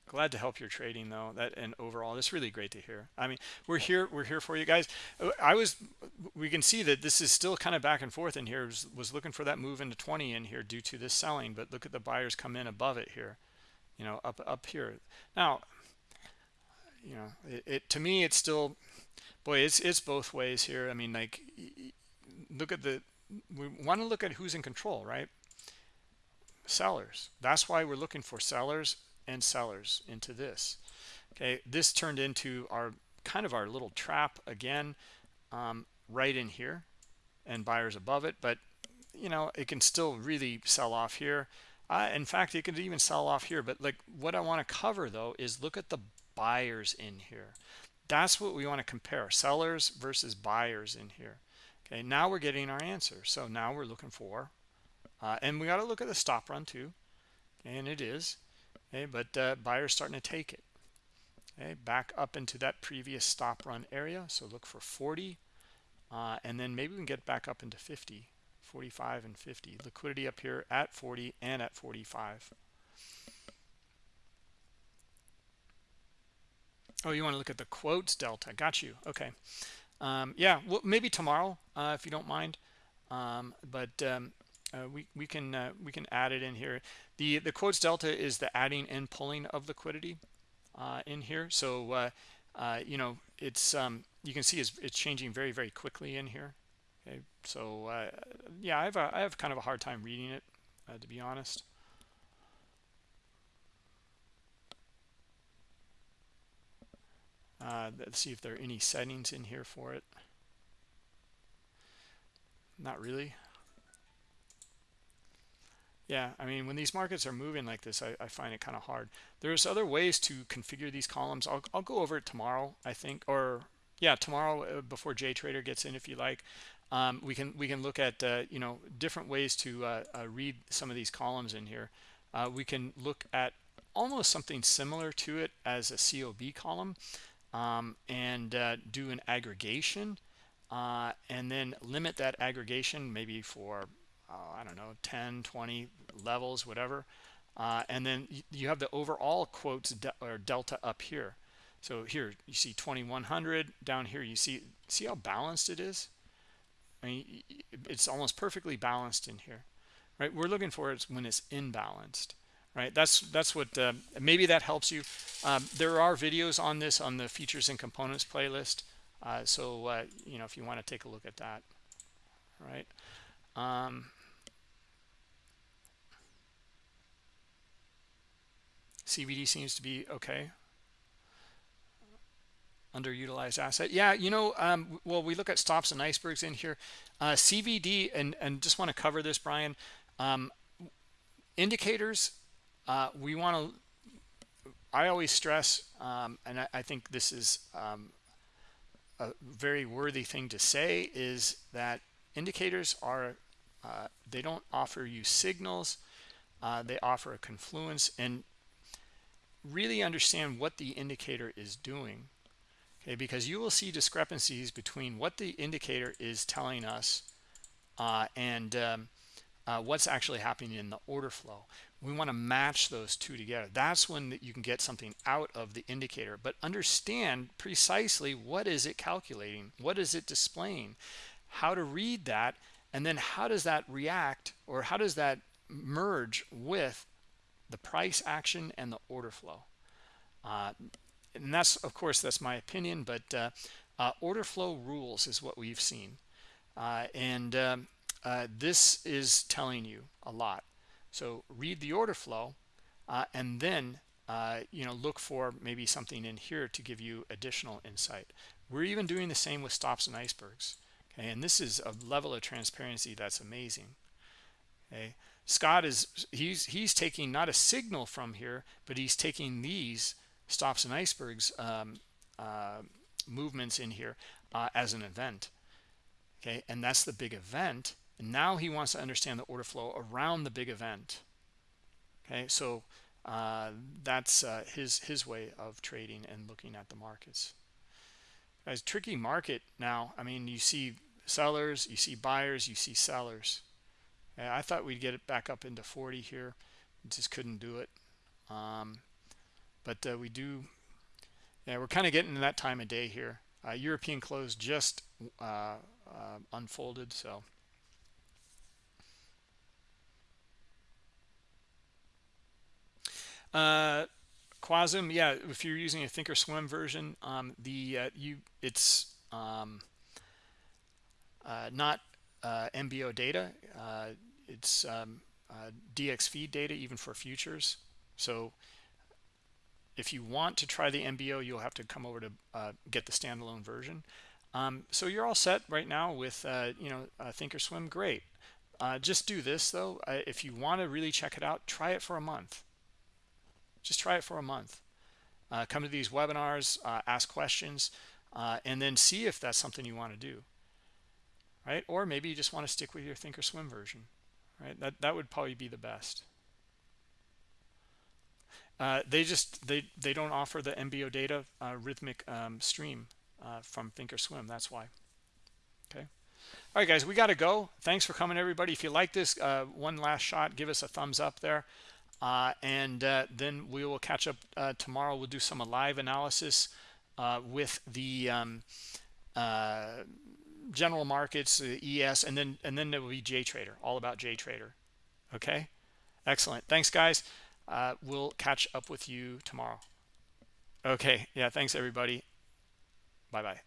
glad to help your trading though. That and overall, it's really great to hear. I mean, we're here. We're here for you guys. I was. We can see that this is still kind of back and forth in here. Was, was looking for that move into 20 in here due to this selling, but look at the buyers come in above it here. You know, up up here. Now, you know, it, it to me, it's still, boy, it's it's both ways here. I mean, like, look at the. We want to look at who's in control, right? sellers that's why we're looking for sellers and sellers into this okay this turned into our kind of our little trap again um, right in here and buyers above it but you know it can still really sell off here uh, in fact it could even sell off here but like what i want to cover though is look at the buyers in here that's what we want to compare sellers versus buyers in here okay now we're getting our answer so now we're looking for uh, and we got to look at the stop run too. And it is. Okay, but uh, buyers starting to take it. Okay, back up into that previous stop run area. So look for 40. Uh, and then maybe we can get back up into 50, 45 and 50. Liquidity up here at 40 and at 45. Oh, you want to look at the quotes delta. Got you. Okay. Um, yeah, well, maybe tomorrow, uh, if you don't mind. Um, but um, uh, we we can uh, we can add it in here. The the quotes delta is the adding and pulling of liquidity uh, in here. So uh, uh, you know it's um, you can see it's, it's changing very very quickly in here. Okay, so yeah, I have a, I have kind of a hard time reading it to be honest. let's see if there are any settings in here for it. Not really. Yeah, I mean, when these markets are moving like this, I, I find it kind of hard. There's other ways to configure these columns. I'll, I'll go over it tomorrow, I think, or yeah, tomorrow uh, before JTrader gets in, if you like. Um, we can we can look at uh, you know different ways to uh, uh, read some of these columns in here. Uh, we can look at almost something similar to it as a COB column um, and uh, do an aggregation and then limit that aggregation maybe for uh, I don't know, 10, 20 levels, whatever. Uh, and then you have the overall quotes de or delta up here. So here you see 2100 down here. You see see how balanced it is. I mean, it's almost perfectly balanced in here, right? We're looking for it when it's imbalanced, right? That's that's what uh, maybe that helps you. Um, there are videos on this on the features and components playlist. Uh, so uh, you know if you want to take a look at that, right? Um, CVD seems to be okay. Underutilized asset. Yeah, you know, um, well, we look at stops and icebergs in here. Uh, CVD, and, and just want to cover this, Brian. Um, indicators, uh, we want to I always stress, um, and I, I, think this is um, a very worthy thing to say, is that indicators are, uh, they don't offer you signals. Uh, they offer a confluence and really understand what the indicator is doing. Okay, because you will see discrepancies between what the indicator is telling us uh, and um, uh, what's actually happening in the order flow we want to match those two together that's when you can get something out of the indicator but understand precisely what is it calculating what is it displaying how to read that and then how does that react or how does that merge with the price action and the order flow. Uh, and that's of course that's my opinion but uh, uh, order flow rules is what we've seen. Uh, and um, uh, this is telling you a lot. So read the order flow uh, and then you know look for maybe something in here to give you additional insight. We're even doing the same with stops and icebergs okay? And this is a level of transparency that's amazing okay scott is he's he's taking not a signal from here but he's taking these stops and icebergs um, uh, movements in here uh, as an event. Okay and that's the big event. And now he wants to understand the order flow around the big event. Okay so uh, that's uh, his his way of trading and looking at the markets. Guys tricky market now. I mean you see sellers you see buyers you see sellers okay, i thought we'd get it back up into 40 here. Just couldn't do it. Um, but uh, we do yeah we're kind of getting that time of day here. Uh, european close just uh, uh, unfolded so. Uh, Quasum, yeah, if you're using a Thinkorswim version, um, the uh, you it's um, not MBO data. It's um, uh, DX feed data even for futures. So if you want to try the MBO, you'll have to come over to uh, get the standalone version. Um, so you're all set right now with uh, you know uh, Thinkorswim. Great. Uh, just do this though. Uh, if you want to really check it out, try it for a month just try it for a month uh, come to these webinars ask questions and then see if that's something you want to do right or maybe you just want to stick with your thinkorswim version right? That that would probably be the best. Uh, they just they they don't offer the mbo data uh, Rithmic um, stream uh, from thinkorswim that's why. Okay? All right guys we got to go. Thanks for coming everybody. If you like this one last shot give us a thumbs up there. Uh, and uh, then we will catch up uh, tomorrow. We'll do some live analysis uh, with the um, uh, general markets es and then and then there will be jtrader all about jtrader okay? Excellent. Thanks guys. Uh, we'll catch up with you tomorrow. Okay. Yeah thanks everybody. Bye bye